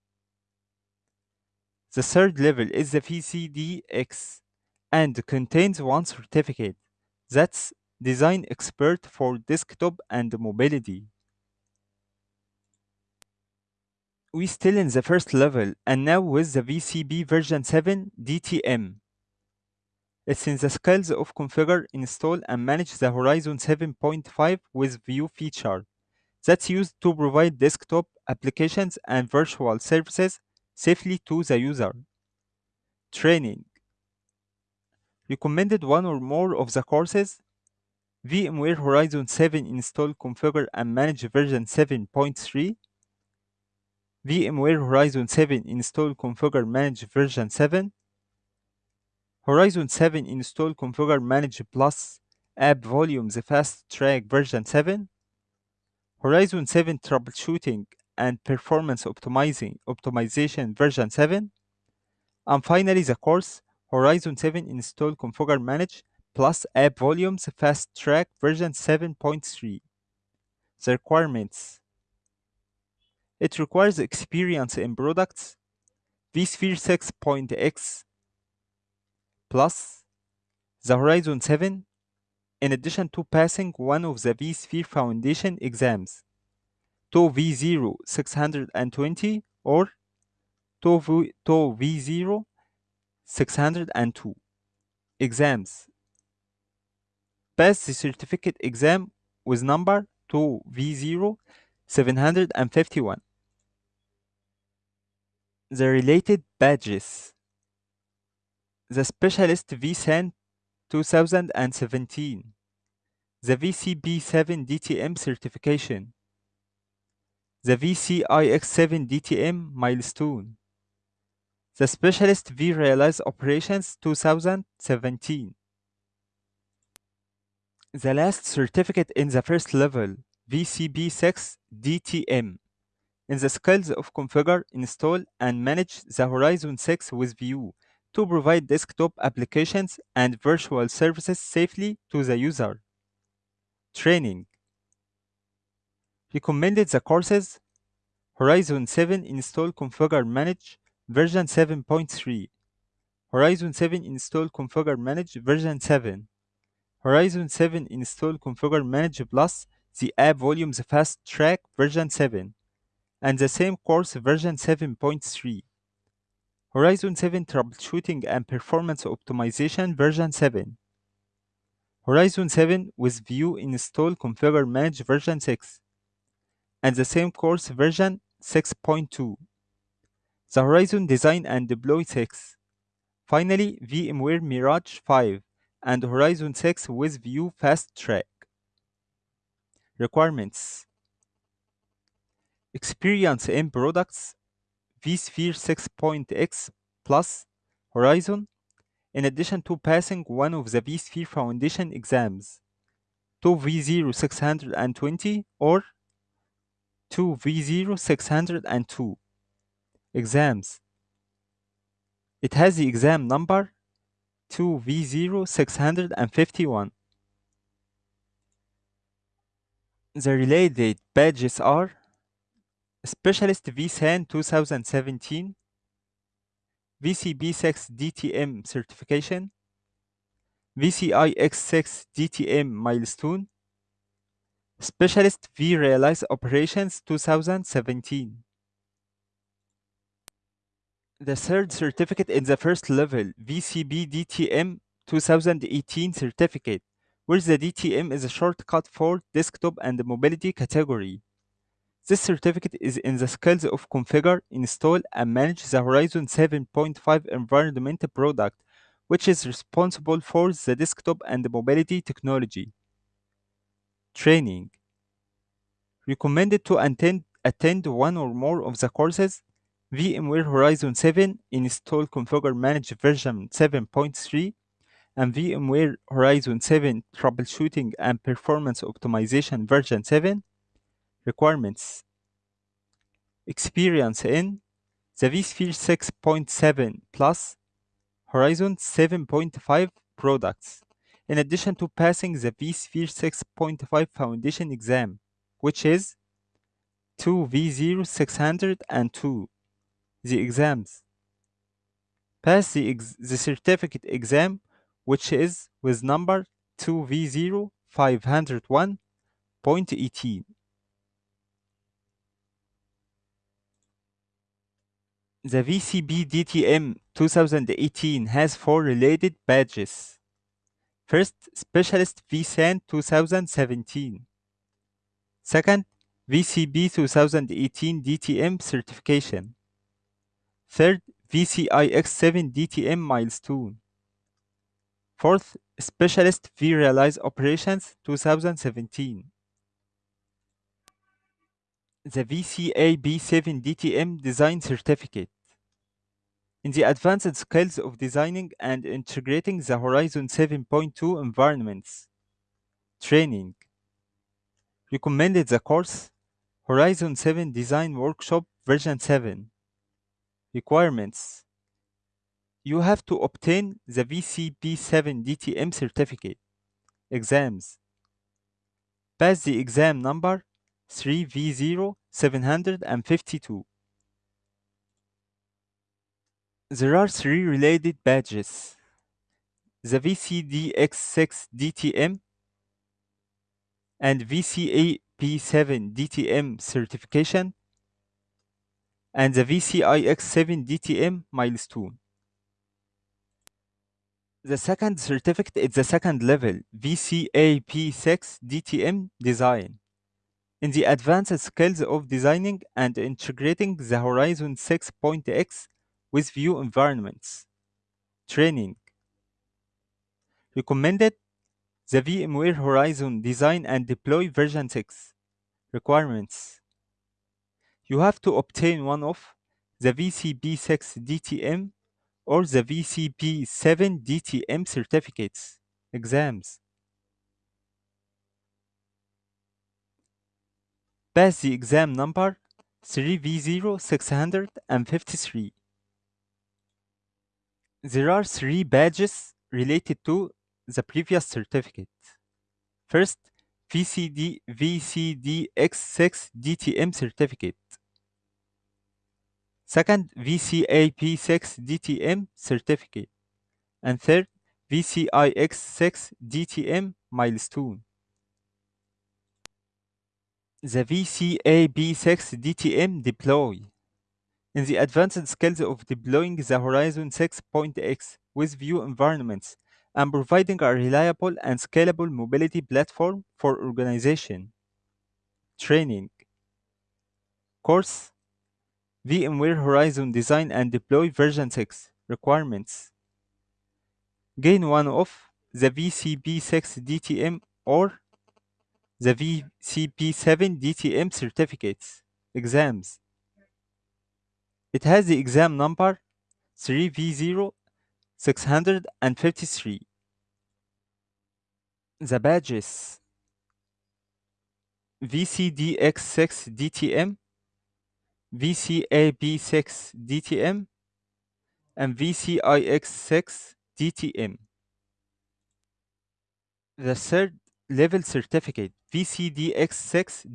The third level is the VCDX and contains one certificate. That's Design Expert for Desktop and Mobility. We still in the first level and now with the VCP version 7 DTM. It's in the skills of configure, install and manage the Horizon 7.5 with view feature that's used to provide desktop applications and virtual services safely to the user. Training. Recommended one or more of the courses VMware Horizon 7 install, configure and manage version 7.3 VMware Horizon 7 install, configure, manage version 7 Horizon 7 install, configure, manage plus app volumes fast track version 7 Horizon 7 troubleshooting and performance optimizing optimization version 7 and finally the course Horizon 7 install, configure, manage plus app volumes fast track version 7.3 the requirements it requires experience in products vSphere 6.x plus the Horizon 7 in addition to passing one of the vSphere Foundation exams 2V0 620 or TOE V0 602 exams. Pass the certificate exam with number 2V0 751. The related badges. The Specialist vSAN 2017. The VCP7 DTM certification. The VCIX7 DTM milestone. The Specialist vRealize Operations 2017. The last certificate in the first level, VCP6 DTM, in the skills of configure, install, and manage the Horizon 6 with View to provide desktop applications and virtual services safely to the user. Training. Recommended the courses Horizon 7 install configure manage version 7.3 Horizon 7 install configure manage version 7 Horizon 7 install configure manage plus the app volumes fast track version 7 and the same course version 7.3 Horizon 7 troubleshooting and performance optimization version 7 Horizon 7 with View install configure manage version 6 and the same course version 6.2 the Horizon design and deploy 6 finally VMware Mirage 5 and Horizon 6 with View fast track. Requirements experience in products vSphere 6.x plus Horizon in addition to passing one of the vSphere Foundation exams, 2V0 620 or 2V0 602 exams. It has the exam number 2V0 651. The related badges are Specialist vSAN 2017, VCP6 DTM certification, VCIX6 DTM milestone, Specialist vRealize Operations 2017. The third certificate in the first level, VCP DTM 2018 certificate, where the DTM is a shortcut for desktop and mobility category. This certificate is in the skills of configure, install, and manage the Horizon 7.5 environment product, which is responsible for the desktop and mobility technology. Training. Recommended to attend, attend one or more of the courses. VMware Horizon 7 Install Configure Manage version 7.3 and VMware Horizon 7 Troubleshooting and Performance Optimization version 7 requirements experience in the vSphere 6.7 plus Horizon 7.5 products, in addition to passing the vSphere 6.5 Foundation exam, which is 2V0602. The exams. Pass the, ex the certificate exam, which is with number 2V0501.18. The VCP DTM 2018 has four related badges. First, Specialist vSAN 2017. Second, VCP 2018 DTM certification. Third, VCIX7 DTM milestone. Fourth, Specialist vRealize Operations 2017. The VCAP7 DTM Design Certificate. In the advanced skills of designing and integrating the Horizon 7.2 environments. Training. Recommended the course Horizon 7 Design Workshop version 7. Requirements. You have to obtain the VCP7 DTM certificate. Exams. Pass the exam number 3V0752. There are three related badges. The VCDX6 DTM and VCAP7 DTM certification and the VCIX7 DTM milestone. The second certificate is the second level VCAP6 DTM design. In the advanced skills of designing and integrating the Horizon 6.x with view environments. Training. Recommended the VMware Horizon Design and Deploy version 6. Requirements. You have to obtain one of the VCP6 DTM or the VCP7 DTM certificates, exams. Pass the exam number 3V0653. There are three badges related to the previous certificate. First, VCD VCDX6 DTM certificate. Second, VCAP6 DTM certificate. And third, VCIX6 DTM milestone. The VCAP6 DTM deploy. In the advanced skills of deploying the Horizon 6.x with view environments and providing a reliable and scalable mobility platform for organization. Training. Course VMware Horizon Design and Deploy version 6 requirements. Gain one of the VCP6 DTM or the VCP7 DTM certificates, exams. It has the exam number 3V0653. The badges VCDX6 DTM, VCAP6 DTM, and VCIX6 DTM. The third level certificate, VCDX6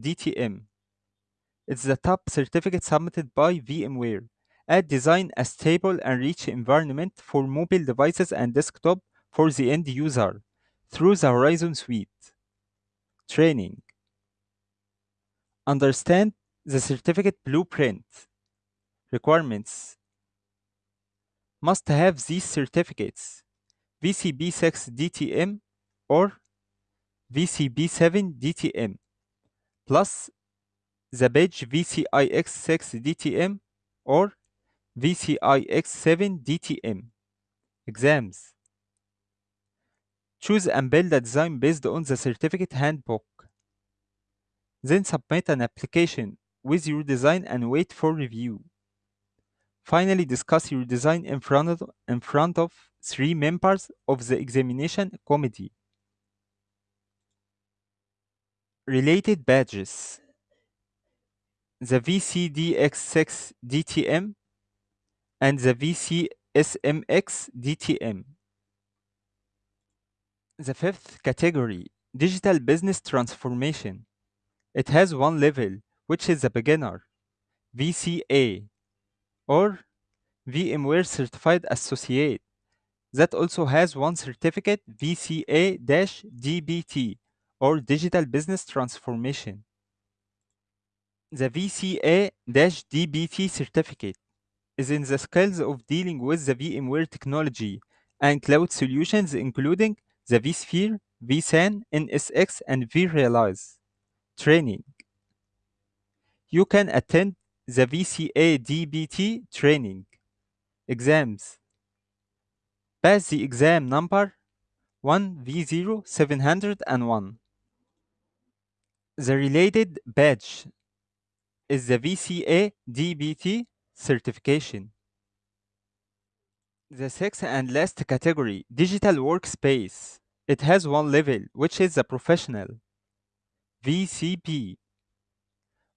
It's the top certificate submitted by VMware. Add design a stable and rich environment for mobile devices and desktop for the end user through the Horizon Suite. Training. Understand the certificate blueprint. Requirements. Must have these certificates VCP6 DTM or VCP7 DTM plus the badge VCIX6 DTM or VCIX7 DTM. Exams. Choose and build a design based on the certificate handbook. Then submit an application with your design and wait for review. Finally, discuss your design in front of, in front of three members of the examination committee. Related badges the VCDX6 DTM and the VCSMX DTM. The fifth category, Digital Business Transformation. It has one level, which is the beginner, VCA, or VMware Certified Associate. That also has one certificate, VCA-DBT, or Digital Business Transformation. The VCA-DBT certificate is in the skills of dealing with the VMware technology and cloud solutions including the vSphere, vSAN, NSX, and vRealize. Training. You can attend the VCA-DBT training. Exams. Pass the exam number 1V0701. The related badge is the VCA DBT certification. The sixth and last category, digital workspace. It has one level, which is the professional, VCP,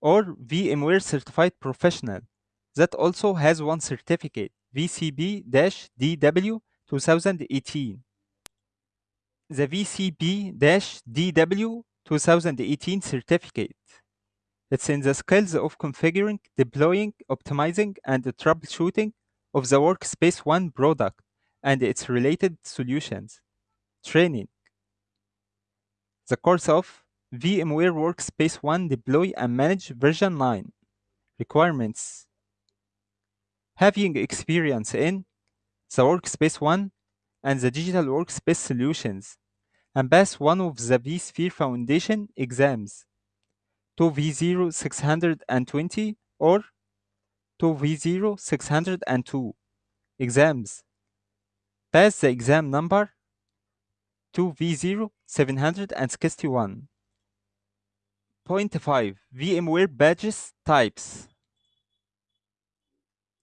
or VMware Certified Professional. That also has one certificate, VCP-DW 2018. The VCP-DW 2018 certificate. It's in the skills of configuring, deploying, optimizing, and troubleshooting of the Workspace ONE product and its related solutions. Training. The course of VMware Workspace ONE Deploy and Manage version 9. Requirements. Having experience in the Workspace ONE and the digital workspace solutions and pass one of the vSphere Foundation exams 2V0620 or 2v0-602 exams. Pass the exam number 2V0761. Point 5 VMware Badges Types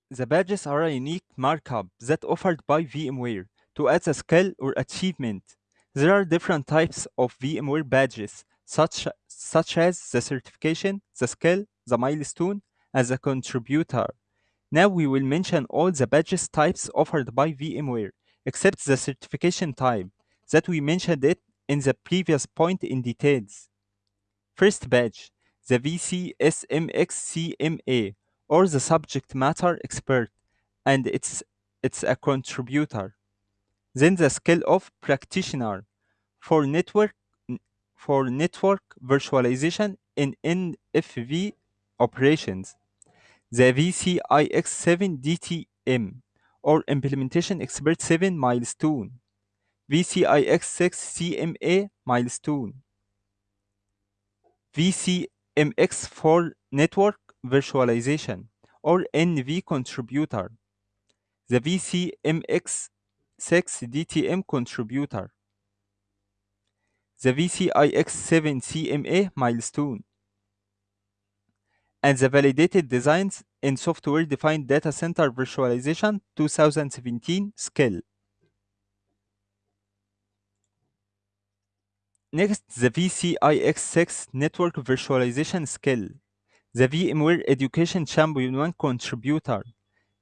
The badges are a unique markup that offered by VMware to add a skill or achievement. There are different types of VMware badges, such, such as the certification, the skill, the milestone, and the contributor. Now we will mention all the badges types offered by VMware, except the certification type, that we mentioned it in the previous point in details. First badge, the VCSMXCMA, or the subject matter expert, and it's, it's a contributor. Then the skill of practitioner for network for network virtualization in NFV operations. The VCIX7 DTM or Implementation Expert 7 milestone. VCIX6 CMA milestone. VCMX for network virtualization or NV contributor. The VCMX6 DTM contributor. The VCIX7 CMA milestone. And the validated designs in software defined data center virtualization 2017 skill. Next, the VCIX6 network virtualization skill. The VMware Education Champion 1 contributor.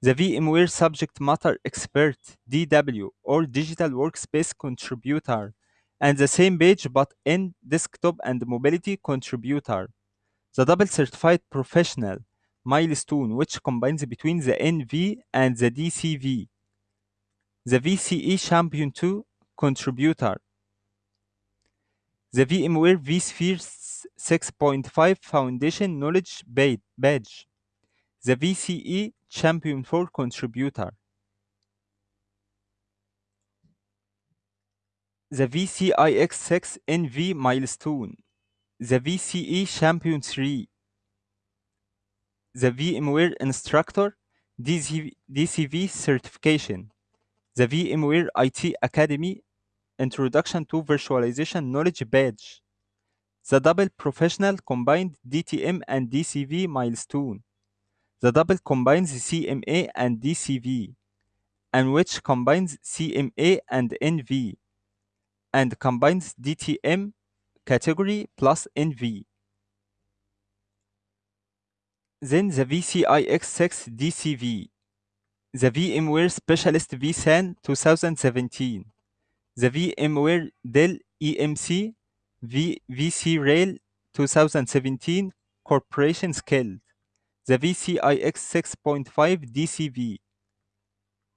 The VMware Subject Matter Expert DW or Digital Workspace contributor. And the same page but in desktop and mobility contributor. The double certified professional milestone which combines between the NV and the DCV. The VCE Champion 2 contributor the VMware vSphere 6.5 Foundation Knowledge Badge, the VCE Champion 4 Contributor, the VCIX6 NV Milestone, the VCE Champion 3, the VMware Instructor DC DCV Certification, the VMware IT Academy Introduction to Virtualization Knowledge Badge, the double professional combined DTM and DCV milestone, the double combines CMA and DCV, and which combines CMA and NV, and combines DTM category plus NV. Then the VCIX6 DCV, the VMware Specialist vSAN 2017 the VMware Dell EMC v VxRail 2017 Corporation Scaled, the VCIX 6.5 DCV,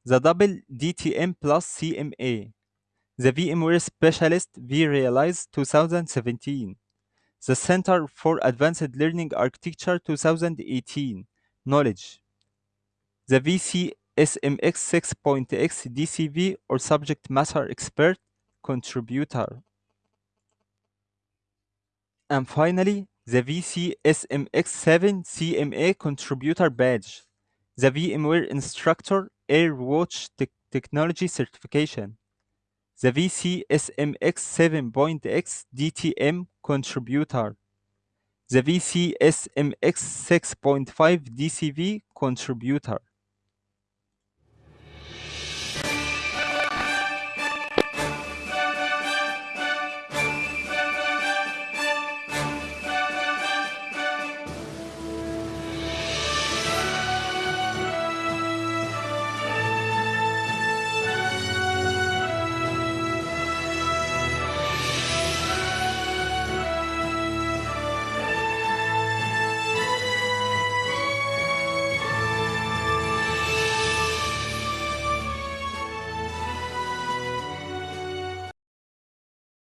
the double DTM plus CMA, the VMware Specialist vRealize 2017, the Center for Advanced Learning Architecture 2018 Knowledge, the VC SMX 6.x DCV or Subject Matter Expert Contributor. And finally, the VC SMX7 CMA Contributor Badge, the VMware Instructor AirWatch te Technology Certification, the VC SMX 7.x DTM Contributor, the VC SMX 6.5 DCV Contributor.